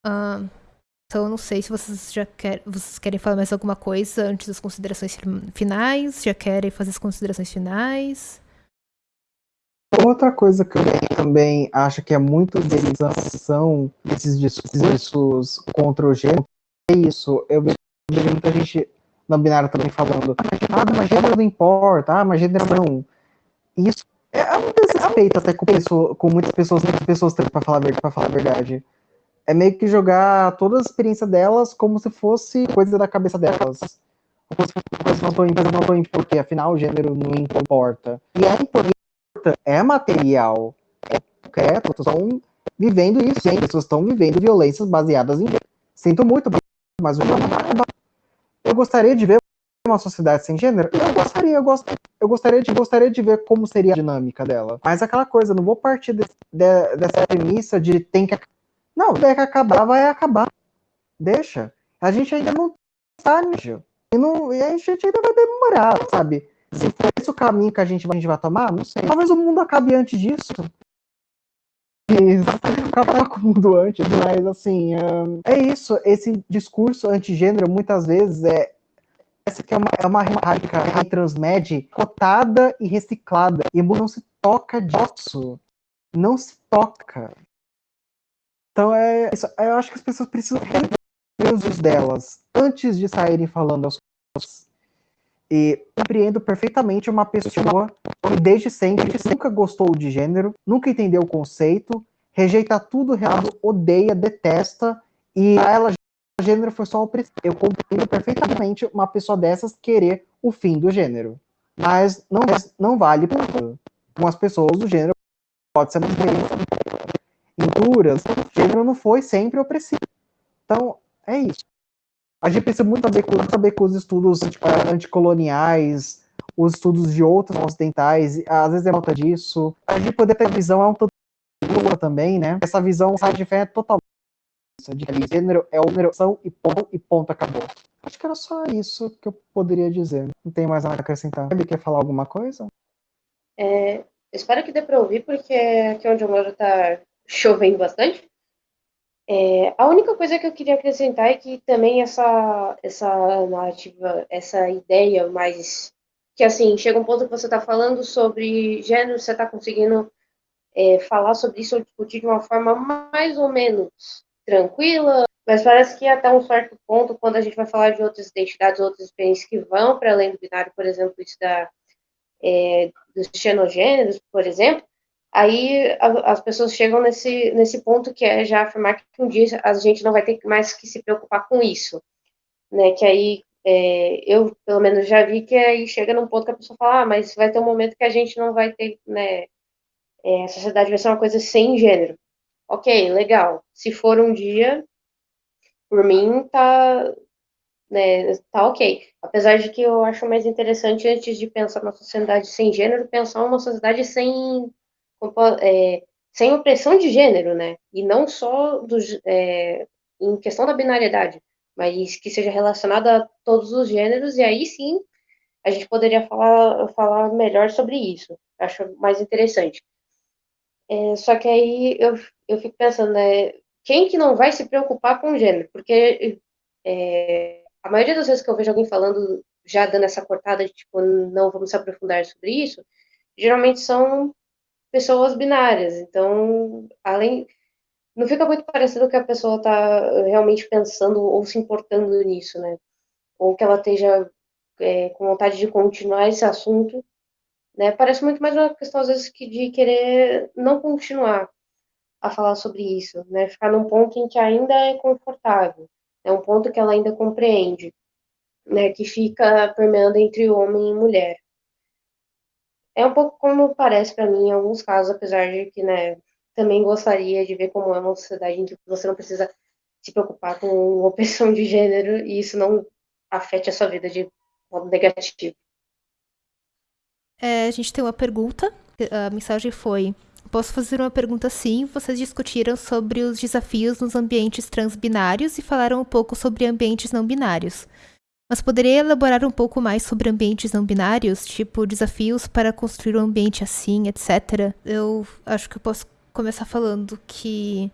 Uh, então não sei se vocês já quer, vocês querem falar mais alguma coisa antes das considerações finais, já querem fazer as considerações finais. Outra coisa que eu também acho que é muito utilização desses discursos contra o gênero é isso. Eu vejo muita gente na binária também falando, ah, mas gênero não importa, ah, mas gênero não. Isso é um desrespeito até com, pessoa, com muitas pessoas, muitas pessoas para falar, falar a verdade. É meio que jogar toda a experiência delas como se fosse coisa da cabeça delas. Como se fosse coisa não tô, não tô porque afinal o gênero não importa. E é importante, é material, é concreto, estão vivendo isso, as pessoas estão vivendo violências baseadas em. Sinto muito, mas o eu gostaria de ver uma sociedade sem gênero? Eu gostaria, eu, gost, eu gostaria, de, gostaria de ver como seria a dinâmica dela. Mas aquela coisa, não vou partir de, de, dessa premissa de tem que. Não, tem que acabar, vai acabar. Deixa. A gente ainda não tá nisso. E, não, e a gente ainda vai demorar, sabe? Se for esse o caminho que a gente, a gente vai tomar, não sei. Talvez o mundo acabe antes disso. Acabar com o mundo antes, mas assim, é isso. Esse discurso antigênero muitas vezes é essa que é uma, é uma retórica transmed cotada e reciclada. E não se toca disso. Não se toca. Então é isso. Eu acho que as pessoas precisam rever os delas antes de saírem falando as coisas. E compreendo perfeitamente uma pessoa que desde sempre nunca gostou de gênero, nunca entendeu o conceito, rejeita tudo errado, odeia, detesta, e ela gênero foi só opressão. Eu compreendo perfeitamente uma pessoa dessas querer o fim do gênero. Mas não, não vale para algumas pessoas o gênero pode ser mais em o gênero não foi sempre opressivo. Então, é isso. A gente precisa muito saber com, saber com os estudos anticoloniais, os estudos de outros ocidentais, às vezes é falta disso. A gente poder ter visão é um tanto também, né? Essa visão sai de fé é totalmente de gênero é numeração e ponto, e ponto acabou. Acho que era só isso que eu poderia dizer. Não tem mais nada a acrescentar. Ele quer falar alguma coisa? É, espero que dê para ouvir, porque aqui onde eu moro tá chovendo bastante. É, a única coisa que eu queria acrescentar é que também essa, essa narrativa, essa ideia mais. Que assim, chega um ponto que você está falando sobre gênero, você está conseguindo é, falar sobre isso ou discutir de uma forma mais ou menos tranquila, mas parece que até um certo ponto, quando a gente vai falar de outras identidades, outras experiências que vão para além do binário, por exemplo, isso da, é, dos xenogêneros, por exemplo, aí as pessoas chegam nesse, nesse ponto que é já afirmar que um dia a gente não vai ter mais que se preocupar com isso, né, que aí é, eu, pelo menos, já vi que aí chega num ponto que a pessoa fala, ah, mas vai ter um momento que a gente não vai ter, né, é, a sociedade vai ser uma coisa sem gênero. Ok, legal. Se for um dia, por mim, tá, né, tá ok. Apesar de que eu acho mais interessante, antes de pensar na sociedade sem gênero, pensar uma sociedade sem, é, sem opressão de gênero, né? E não só é, em questão da binariedade, mas que seja relacionada a todos os gêneros, e aí sim a gente poderia falar, falar melhor sobre isso. Acho mais interessante. É, só que aí eu, eu fico pensando, né, quem que não vai se preocupar com gênero? Porque é, a maioria das vezes que eu vejo alguém falando, já dando essa cortada de tipo, não vamos se aprofundar sobre isso, geralmente são pessoas binárias. Então, além. Não fica muito parecido que a pessoa está realmente pensando ou se importando nisso, né? Ou que ela esteja é, com vontade de continuar esse assunto né? Parece muito mais uma questão, às vezes, que de querer não continuar a falar sobre isso, né? Ficar num ponto em que ainda é confortável, é um ponto que ela ainda compreende, né? Que fica permeando entre homem e mulher. É um pouco como parece para mim em alguns casos, apesar de que, né? Também gostaria de ver como é uma sociedade em que você não precisa se preocupar com opressão de gênero e isso não afete a sua vida de modo negativo. É, a gente tem uma pergunta. A mensagem foi: Posso fazer uma pergunta sim? Vocês discutiram sobre os desafios nos ambientes transbinários e falaram um pouco sobre ambientes não binários. Mas poderia elaborar um pouco mais sobre ambientes não binários, tipo desafios para construir um ambiente assim, etc. Eu acho que eu posso começar falando que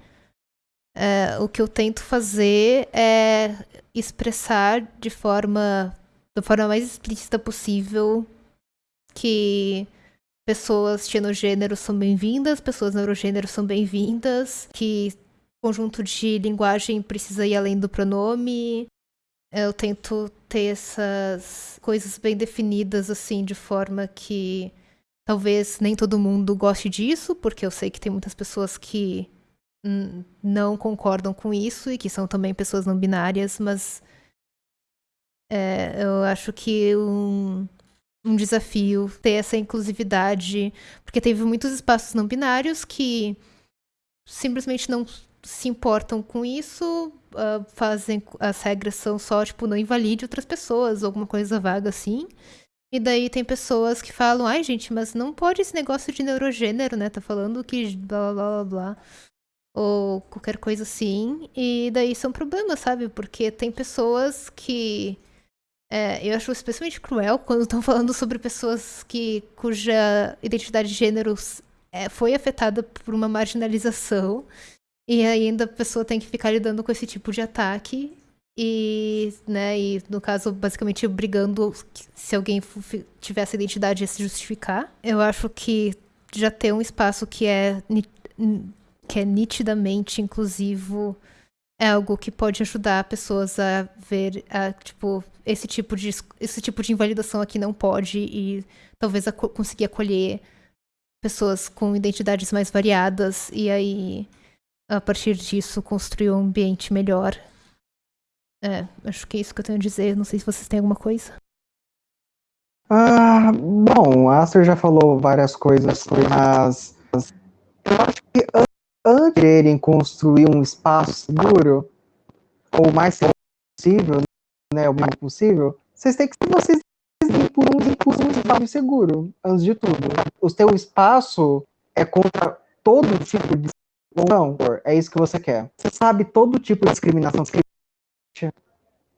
é, o que eu tento fazer é expressar de forma da forma mais explícita possível que pessoas xenogêneros são bem-vindas, pessoas neurogêneros são bem-vindas, que conjunto de linguagem precisa ir além do pronome. Eu tento ter essas coisas bem definidas, assim, de forma que talvez nem todo mundo goste disso, porque eu sei que tem muitas pessoas que não concordam com isso e que são também pessoas não binárias, mas é, eu acho que um, um desafio ter essa inclusividade, porque teve muitos espaços não binários que simplesmente não se importam com isso, uh, fazem as regras são só, tipo, não invalide outras pessoas, alguma coisa vaga assim. E daí tem pessoas que falam, ai gente, mas não pode esse negócio de neurogênero, né? Tá falando que blá blá blá blá. Ou qualquer coisa assim. E daí são problemas, sabe? Porque tem pessoas que. É, eu acho especialmente cruel quando estão falando sobre pessoas que cuja identidade de gênero é, foi afetada por uma marginalização. E ainda a pessoa tem que ficar lidando com esse tipo de ataque. E, né, e no caso, basicamente brigando se alguém tivesse identidade a se justificar. Eu acho que já ter um espaço que é, que é nitidamente inclusivo é algo que pode ajudar pessoas a ver, a, tipo, esse tipo de esse tipo de invalidação aqui não pode e talvez a, conseguir acolher pessoas com identidades mais variadas e aí a partir disso construir um ambiente melhor é, acho que é isso que eu tenho a dizer. Não sei se vocês têm alguma coisa. Ah, bom, a Aster já falou várias coisas, mas eu acho que antes de quererem construir um espaço seguro, ou mais possível, né, o mais possível, vocês têm que ser vocês por um, por um espaço seguro, antes de tudo. O seu espaço é contra todo tipo de não, é isso que você quer. Você sabe todo tipo de discriminação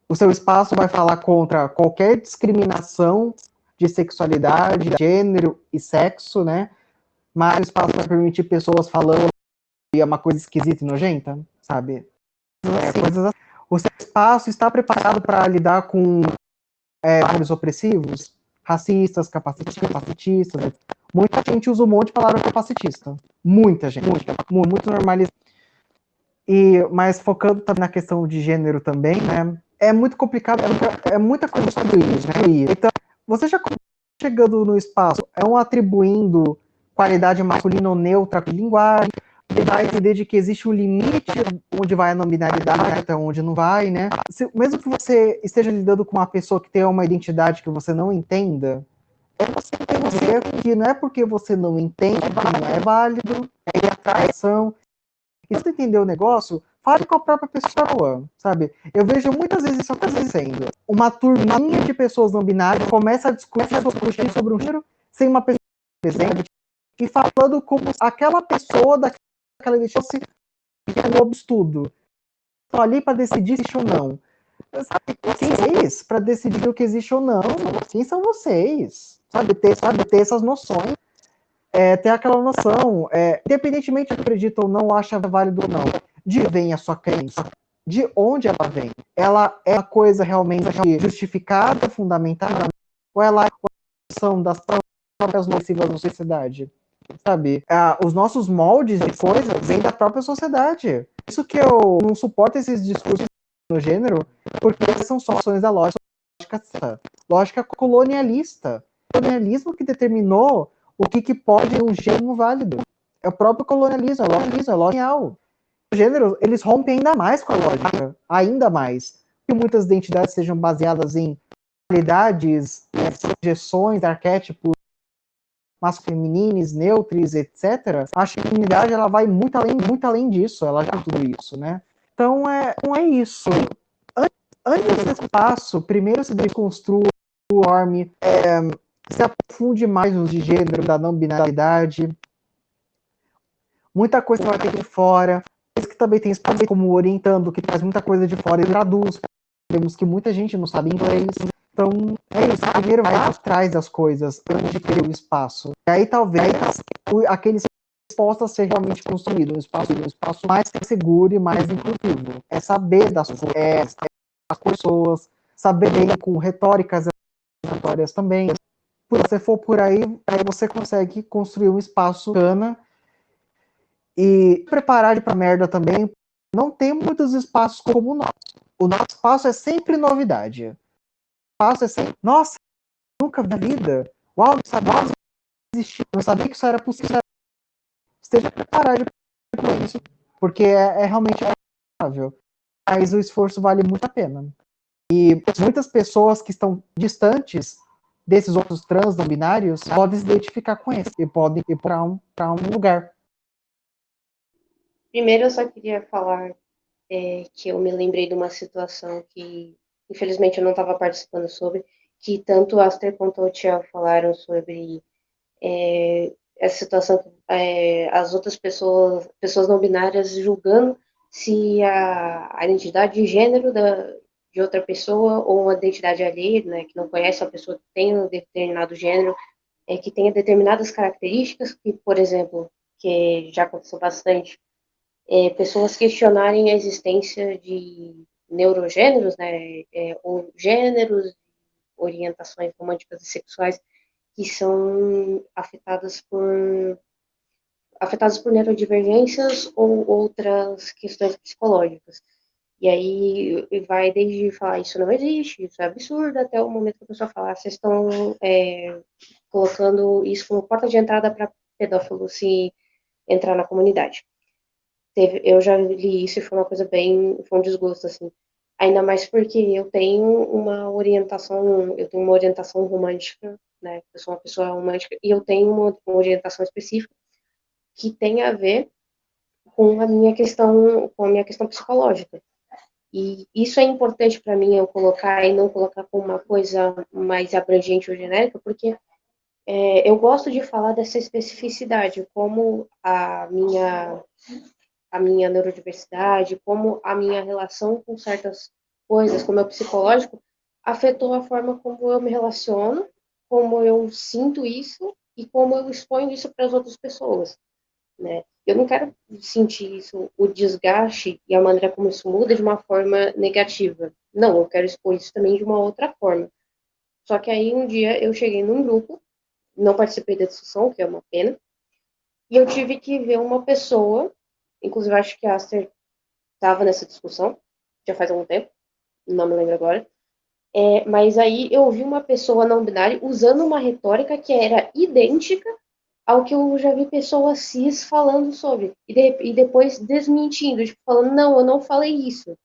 o seu espaço vai falar contra qualquer discriminação de sexualidade, gênero e sexo, né? Mas o espaço vai permitir pessoas falando e é uma coisa esquisita e nojenta, sabe? É, coisas assim. O seu espaço está preparado para lidar com é, opressivos, racistas, capacitistas, capacitistas. Muita gente usa um monte de palavra capacitista. Muita gente. Muita, muito normalizado. E, mas focando também na questão de gênero também, né? É muito complicado, é, é muita coisa isso, né? Então, você já chegando no espaço, é um atribuindo qualidade masculina ou neutra à linguagem, dá a entender de que existe um limite onde vai a nominalidade, até onde não vai, né? Se, mesmo que você esteja lidando com uma pessoa que tem uma identidade que você não entenda, é você entender que não é porque você não entende que não é válido, é atração, e se você entender o negócio, fale com a própria pessoa, sabe? Eu vejo muitas vezes isso acontecendo. Uma turminha de pessoas não binárias começa a discutir sobre um gênero sem uma pessoa presente e falando como aquela pessoa daquela edição fosse um obstudo. Estão ali para decidir se existe ou não. Sabe, quem vocês para decidir o que existe ou não? Quem são vocês? Sabe, ter, sabe, ter essas noções é, ter aquela noção, é, independentemente de acredita ou não, acha válido ou não, de vem a sua crença, de onde ela vem. Ela é uma coisa realmente justificada, fundamentada, ou ela é uma questão das próprias nocivas da sociedade? Sabe? Ah, os nossos moldes de coisas vêm da própria sociedade. Isso que eu não suporto esses discursos no gênero, porque são só ações da lógica, lógica colonialista. Colonialismo que determinou o que, que pode um gênero válido. É o próprio colonialismo, é colonialismo, é colonial. Os gêneros, eles rompem ainda mais com a lógica, ainda mais. Que muitas identidades sejam baseadas em qualidades, né, projeções, arquétipos masculinos, neutros, etc. A feminidade ela vai muito além, muito além disso, ela já tudo isso, né? Então é, não é isso. Antes desse passo, primeiro se desconstrua o arme, é, se aprofunde mais nos de gênero, da não binariedade. Muita coisa vai ter de fora. Isso que também tem espaço como orientando, que traz muita coisa de fora e traduz. Vemos que muita gente não sabe inglês. Então, é isso. Primeiro vai por trás das coisas, antes de ter o espaço. E aí talvez aquele possa ser realmente construído, um espaço, um espaço mais seguro e mais inclusivo. É saber das é, é, as pessoas, saber bem com retóricas retórias também, se você for por aí, aí você consegue construir um espaço bacana e preparar para merda também. Não tem muitos espaços como o nosso. O nosso espaço é sempre novidade. O espaço é sempre, nossa, nunca vi na vida. Uau, não sabia que existia, não sabia que isso era possível. Esteja preparado para isso, porque é, é realmente possível. Mas o esforço vale muito a pena. E muitas pessoas que estão distantes desses outros trans não binários podem se identificar com esse e podem ir para um, um lugar. primeiro eu só queria falar é, que eu me lembrei de uma situação que, infelizmente, eu não estava participando sobre, que tanto Aster quanto o Tiel falaram sobre é, essa situação, é, as outras pessoas, pessoas não binárias julgando se a, a identidade de gênero da, de outra pessoa ou a identidade alheia, né, que não conhece a pessoa que tem um determinado gênero, é, que tenha determinadas características, que, por exemplo, que já aconteceu bastante, é, pessoas questionarem a existência de neurogêneros, né, é, ou gêneros, orientações românticas e sexuais que são afetadas por afetadas por neurodivergências ou outras questões psicológicas. E aí vai desde falar isso não existe, isso é absurdo, até o momento que a pessoa fala, vocês estão é, colocando isso como porta de entrada para pedófilo se entrar na comunidade. Teve, eu já li isso e foi uma coisa bem, foi um desgosto, assim. Ainda mais porque eu tenho uma orientação, eu tenho uma orientação romântica, né? Eu sou uma pessoa romântica e eu tenho uma, uma orientação específica que tem a ver com a minha questão, com a minha questão psicológica. E isso é importante para mim eu colocar e não colocar como uma coisa mais abrangente ou genérica, porque é, eu gosto de falar dessa especificidade, como a minha a minha neurodiversidade, como a minha relação com certas coisas, como o psicológico, afetou a forma como eu me relaciono, como eu sinto isso e como eu exponho isso para as outras pessoas, né? Eu não quero sentir isso, o desgaste e a maneira como isso muda de uma forma negativa. Não, eu quero expor isso também de uma outra forma. Só que aí um dia eu cheguei num grupo, não participei da discussão, que é uma pena, e eu tive que ver uma pessoa Inclusive, acho que a Aster estava nessa discussão, já faz algum tempo, não me lembro agora. É, mas aí eu vi uma pessoa não binária usando uma retórica que era idêntica ao que eu já vi pessoas cis falando sobre. E, de, e depois desmentindo, tipo, falando, não, eu não falei isso.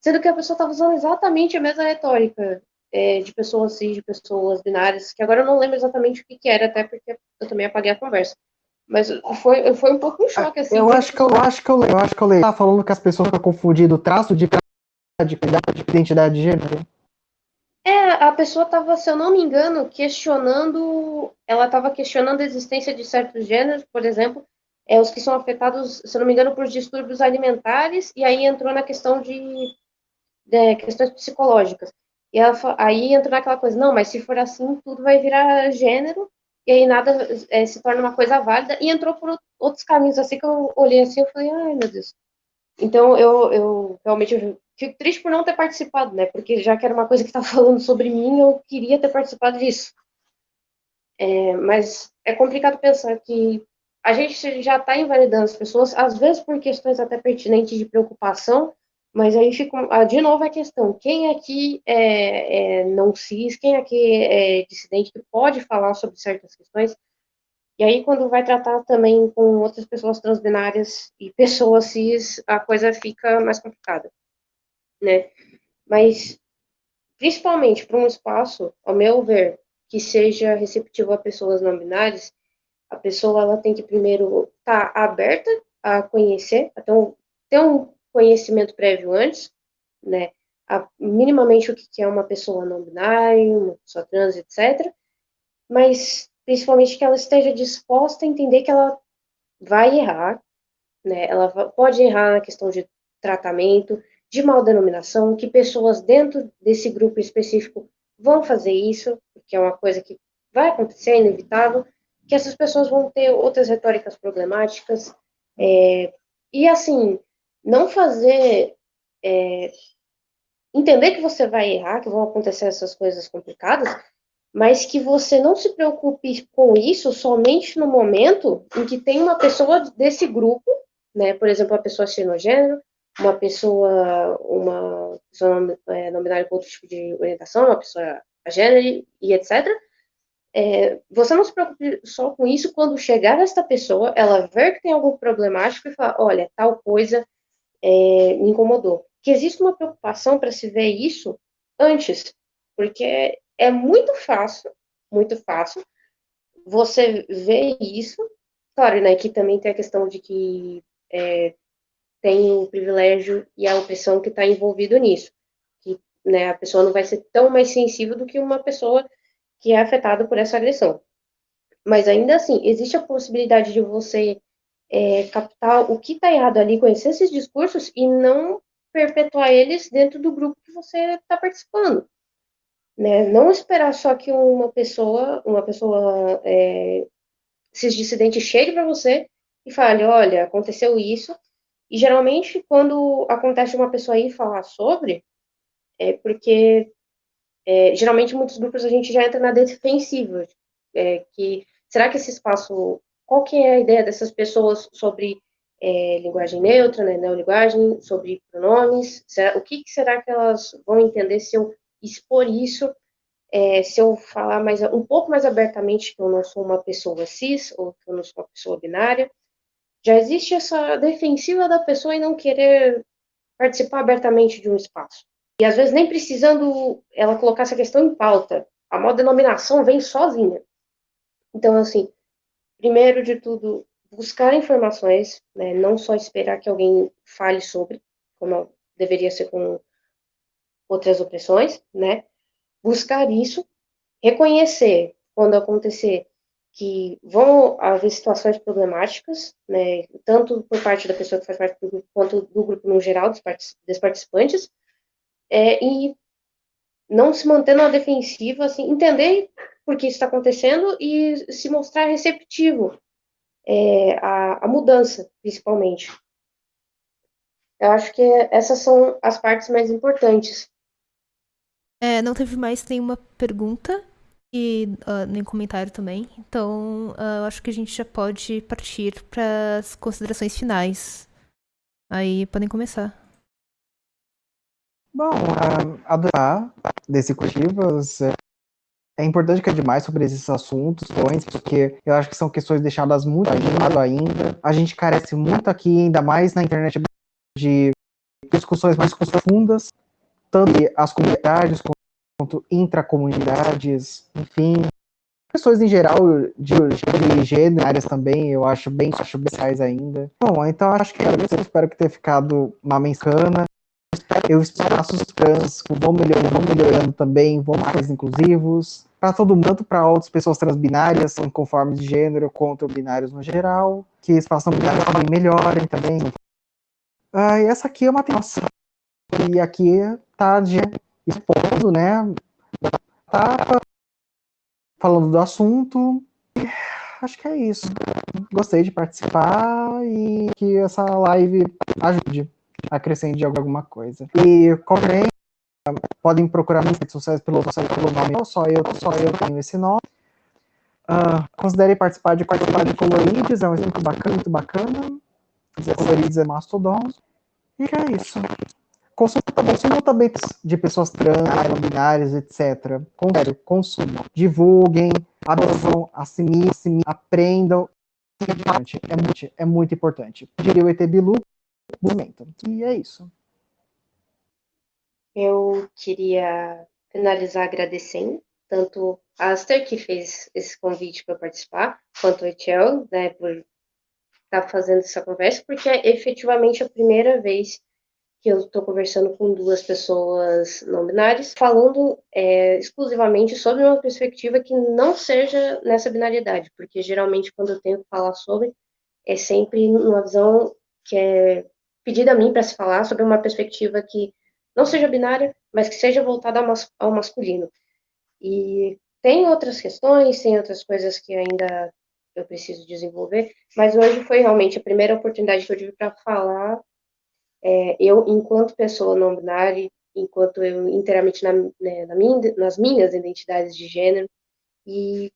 Sendo que a pessoa estava usando exatamente a mesma retórica é, de pessoas cis, de pessoas binárias, que agora eu não lembro exatamente o que, que era, até porque eu também apaguei a conversa. Mas foi, foi um pouco um choque, assim. Eu acho que eu, acho que eu leio, eu acho que eu leio. Tá falando que as pessoas ficam confundindo traço de de identidade de gênero. É, a pessoa estava, se eu não me engano, questionando. Ela estava questionando a existência de certos gêneros, por exemplo, é, os que são afetados, se eu não me engano, por distúrbios alimentares, e aí entrou na questão de, de questões psicológicas. E ela, aí entrou naquela coisa, não, mas se for assim, tudo vai virar gênero, e aí nada é, se torna uma coisa válida, e entrou por outros caminhos, assim que eu olhei assim, eu falei, ai meu Deus. Então eu, eu realmente eu fico triste por não ter participado, né, porque já que era uma coisa que estava falando sobre mim, eu queria ter participado disso. É, mas é complicado pensar que a gente já está invalidando as pessoas, às vezes por questões até pertinentes de preocupação, mas aí fica, ah, de novo, a questão: quem aqui é, é não cis, quem aqui é dissidente, que pode falar sobre certas questões? E aí, quando vai tratar também com outras pessoas transbinárias e pessoas cis, a coisa fica mais complicada, né? Mas, principalmente para um espaço, ao meu ver, que seja receptivo a pessoas não binárias, a pessoa ela tem que primeiro estar tá aberta a conhecer, então ter um conhecimento prévio antes, né? A, minimamente o que é uma pessoa não binária, uma pessoa trans, etc. Mas principalmente que ela esteja disposta a entender que ela vai errar, né? Ela pode errar na questão de tratamento, de mal denominação, que pessoas dentro desse grupo específico vão fazer isso, que é uma coisa que vai acontecer, é inevitável, que essas pessoas vão ter outras retóricas problemáticas, é, e assim, não fazer. É, entender que você vai errar, que vão acontecer essas coisas complicadas, mas que você não se preocupe com isso somente no momento em que tem uma pessoa desse grupo, né, por exemplo, uma pessoa xenogênero, uma pessoa, uma pessoa não, é, binária com outro tipo de orientação, uma pessoa gênero e etc. É, você não se preocupe só com isso quando chegar esta pessoa, ela ver que tem algo problemático e falar, olha, tal coisa é, me incomodou. Que existe uma preocupação para se ver isso antes, porque é muito fácil, muito fácil, você ver isso. Claro, né, que também tem a questão de que é, tem o privilégio e a opressão que está envolvido nisso. Que né, a pessoa não vai ser tão mais sensível do que uma pessoa que é afetada por essa agressão. Mas ainda assim, existe a possibilidade de você é, captar o que está errado ali, conhecer esses discursos e não perpetuar eles dentro do grupo que você está participando. Né? Não esperar só que uma pessoa, uma pessoa é, cisdissidente chegue para você e fale, olha, aconteceu isso. E geralmente, quando acontece uma pessoa aí falar sobre, é porque é, geralmente muitos grupos a gente já entra na defensiva, é, que será que esse espaço, qual que é a ideia dessas pessoas sobre é, linguagem neutra, né, neolinguagem, sobre pronomes, será, o que, que, será que elas vão entender se eu expor isso, é, se eu falar mais, um pouco mais abertamente que eu não sou uma pessoa cis, ou que eu não sou uma pessoa binária, já existe essa defensiva da pessoa em não querer participar abertamente de um espaço. E às vezes nem precisando ela colocar essa questão em pauta, a moda denominação vem sozinha. Então, assim, primeiro de tudo, buscar informações, né, não só esperar que alguém fale sobre, como deveria ser com outras opressões, né, buscar isso, reconhecer quando acontecer que vão haver situações problemáticas, né, tanto por parte da pessoa que faz parte do grupo, quanto do grupo no geral, dos, participantes, é, e não se manter na defensiva, assim, entender por que isso está acontecendo e se mostrar receptivo é, à, à mudança, principalmente. Eu acho que essas são as partes mais importantes. É, não teve mais nenhuma pergunta e uh, nem comentário também. Então, uh, eu acho que a gente já pode partir para as considerações finais. Aí podem começar. Bom, uh, adorar desse cultivos é, importante que é demais sobre esses assuntos, porque eu acho que são questões deixadas muito de lado ainda. A gente carece muito aqui, ainda mais na internet, de discussões mais profundas, tanto as comunidades quanto intracomunidades, enfim. Questões em geral de, de gênero, áreas também, eu acho bem, acho bem ainda. Bom, então acho que é isso. Eu espero que tenha ficado uma mensana. Eu espaços trans vão melhorando, vão melhorando também, vão mais inclusivos. Para todo mundo, para outras pessoas transbinárias, conformes de gênero, quanto binários no geral. Que espaços binários também melhorem também. Ah, essa aqui é uma nossa. E aqui tá de expondo, né? Tá falando do assunto. Acho que é isso. Gostei de participar e que essa live ajude a acrescentar alguma coisa. E qualquer podem procurar nas redes sociais pelo, pelo nome, só eu, só eu tenho esse nome. Uh, considere participar de participar de Colorides, é um evento bacana, muito bacana. Colorides é Mastodon. E é isso. Consumo, consumo também de pessoas trans, binárias, etc. Sério, consumo. Divulguem, absorvam, assimilem, aprendam. É muito, é muito importante. Diria o ET Bilu, movimento. E é isso. Eu queria finalizar agradecendo tanto a Aster, que fez esse convite para participar, quanto o Etiel, né, por estar tá fazendo essa conversa, porque é efetivamente a primeira vez que eu estou conversando com duas pessoas não binárias, falando é, exclusivamente sobre uma perspectiva que não seja nessa binariedade, porque geralmente quando eu tenho que falar sobre, é sempre numa visão que é pedida a mim para se falar sobre uma perspectiva que não seja binária, mas que seja voltada ao masculino. E tem outras questões, tem outras coisas que ainda eu preciso desenvolver, mas hoje foi realmente a primeira oportunidade que eu tive para falar é, eu, enquanto pessoa não binária, enquanto eu inteiramente na, né, na minha, nas minhas identidades de gênero, e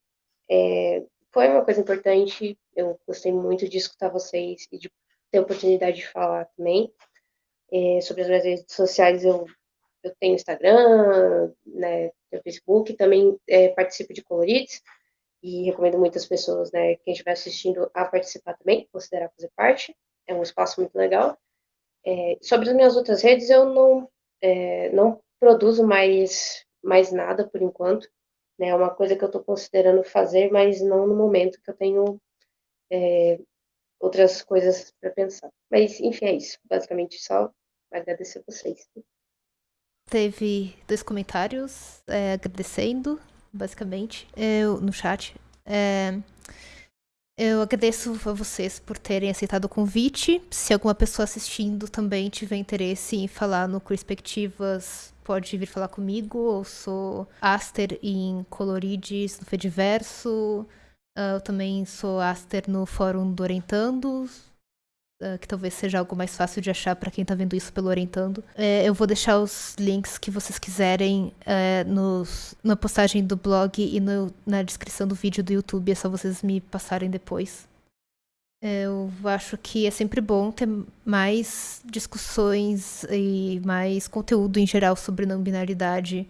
é, foi uma coisa importante, eu gostei muito de escutar vocês e de ter a oportunidade de falar também. É, sobre as minhas redes sociais, eu, eu tenho Instagram, né, tenho Facebook, também é, participo de Colorides, e recomendo muitas pessoas, né, quem estiver assistindo, a participar também, considerar fazer parte, é um espaço muito legal. É, sobre as minhas outras redes, eu não, é, não produzo mais, mais nada por enquanto. Né? É uma coisa que eu estou considerando fazer, mas não no momento que eu tenho é, outras coisas para pensar. Mas, enfim, é isso. Basicamente, só agradecer a vocês. Teve dois comentários é, agradecendo, basicamente, eu, no chat. Eu agradeço a vocês por terem aceitado o convite. Se alguma pessoa assistindo também tiver interesse em falar no Perspectivas, pode vir falar comigo. Eu sou Aster em Colorides no Fediverso. Eu também sou Aster no Fórum do Orientando, uh, que talvez seja algo mais fácil de achar para quem está vendo isso pelo Orientando. É, eu vou deixar os links que vocês quiserem é, nos, na postagem do blog e no, na descrição do vídeo do YouTube, é só vocês me passarem depois. Eu acho que é sempre bom ter mais discussões e mais conteúdo em geral sobre não binaridade.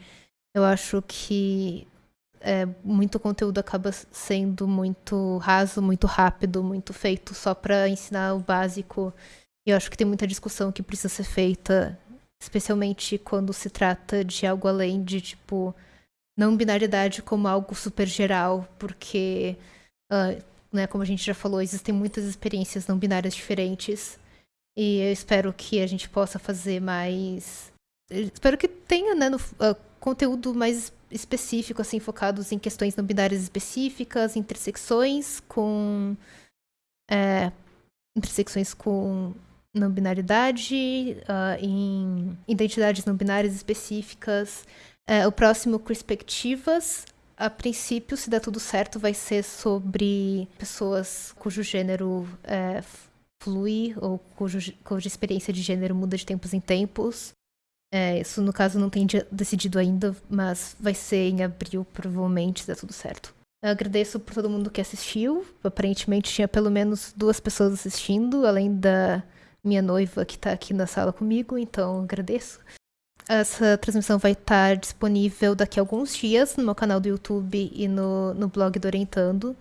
Eu acho que é, muito conteúdo acaba sendo muito raso, muito rápido, muito feito só para ensinar o básico. E eu acho que tem muita discussão que precisa ser feita, especialmente quando se trata de algo além de, tipo, não binaridade como algo super geral, porque, uh, né, como a gente já falou, existem muitas experiências não binárias diferentes. E eu espero que a gente possa fazer mais. Espero que tenha, né, no, uh, conteúdo mais específico, assim, focados em questões não binárias específicas, intersecções com. É, intersecções com não binaridade, uh, em identidades não binárias específicas. Uh, o próximo, perspectivas. A princípio, se der tudo certo, vai ser sobre pessoas cujo gênero é, flui ou cujo, cuja experiência de gênero muda de tempos em tempos. É, isso, no caso, não tem decidido ainda, mas vai ser em abril, provavelmente, se der tudo certo. Eu agradeço por todo mundo que assistiu. Aparentemente tinha pelo menos duas pessoas assistindo, além da minha noiva que está aqui na sala comigo, então agradeço. Essa transmissão vai estar disponível daqui a alguns dias no meu canal do YouTube e no, no blog do Orientando.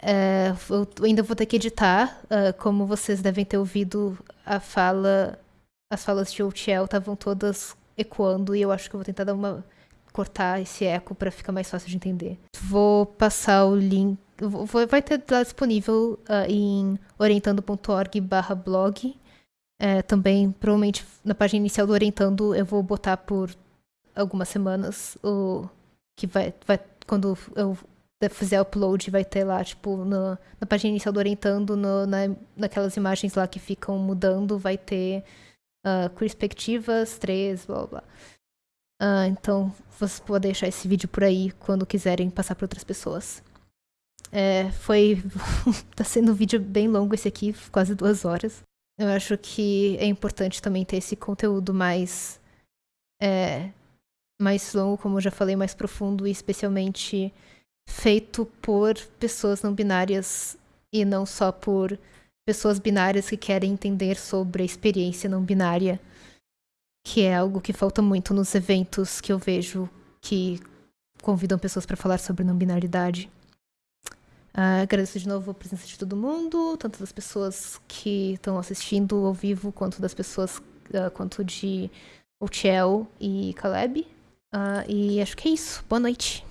É, eu ainda vou ter que editar, uh, como vocês devem ter ouvido a fala as falas de Outiel estavam todas ecoando e eu acho que eu vou tentar dar uma cortar esse eco para ficar mais fácil de entender. Vou passar o link, vou, vai ter lá disponível uh, em orientando.org/blog. É, também, provavelmente, na página inicial do Orientando, eu vou botar por algumas semanas o que vai, vai quando eu fizer upload, vai ter lá, tipo, no, na página inicial do Orientando, no, na, naquelas imagens lá que ficam mudando, vai ter uh, perspectivas 3, blá blá. Uh, então, vocês podem deixar esse vídeo por aí quando quiserem passar para outras pessoas. É, foi. tá sendo um vídeo bem longo esse aqui, quase duas horas. Eu acho que é importante também ter esse conteúdo mais. É, mais longo, como eu já falei, mais profundo e especialmente feito por pessoas não binárias e não só por pessoas binárias que querem entender sobre a experiência não binária, que é algo que falta muito nos eventos que eu vejo que convidam pessoas para falar sobre não binaridade. Uh, agradeço de novo a presença de todo mundo, tanto das pessoas que estão assistindo ao vivo, quanto das pessoas, uh, quanto de Otiel e Caleb. Uh, e acho que é isso. Boa noite.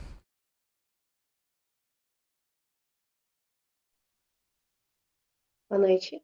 Boa noite.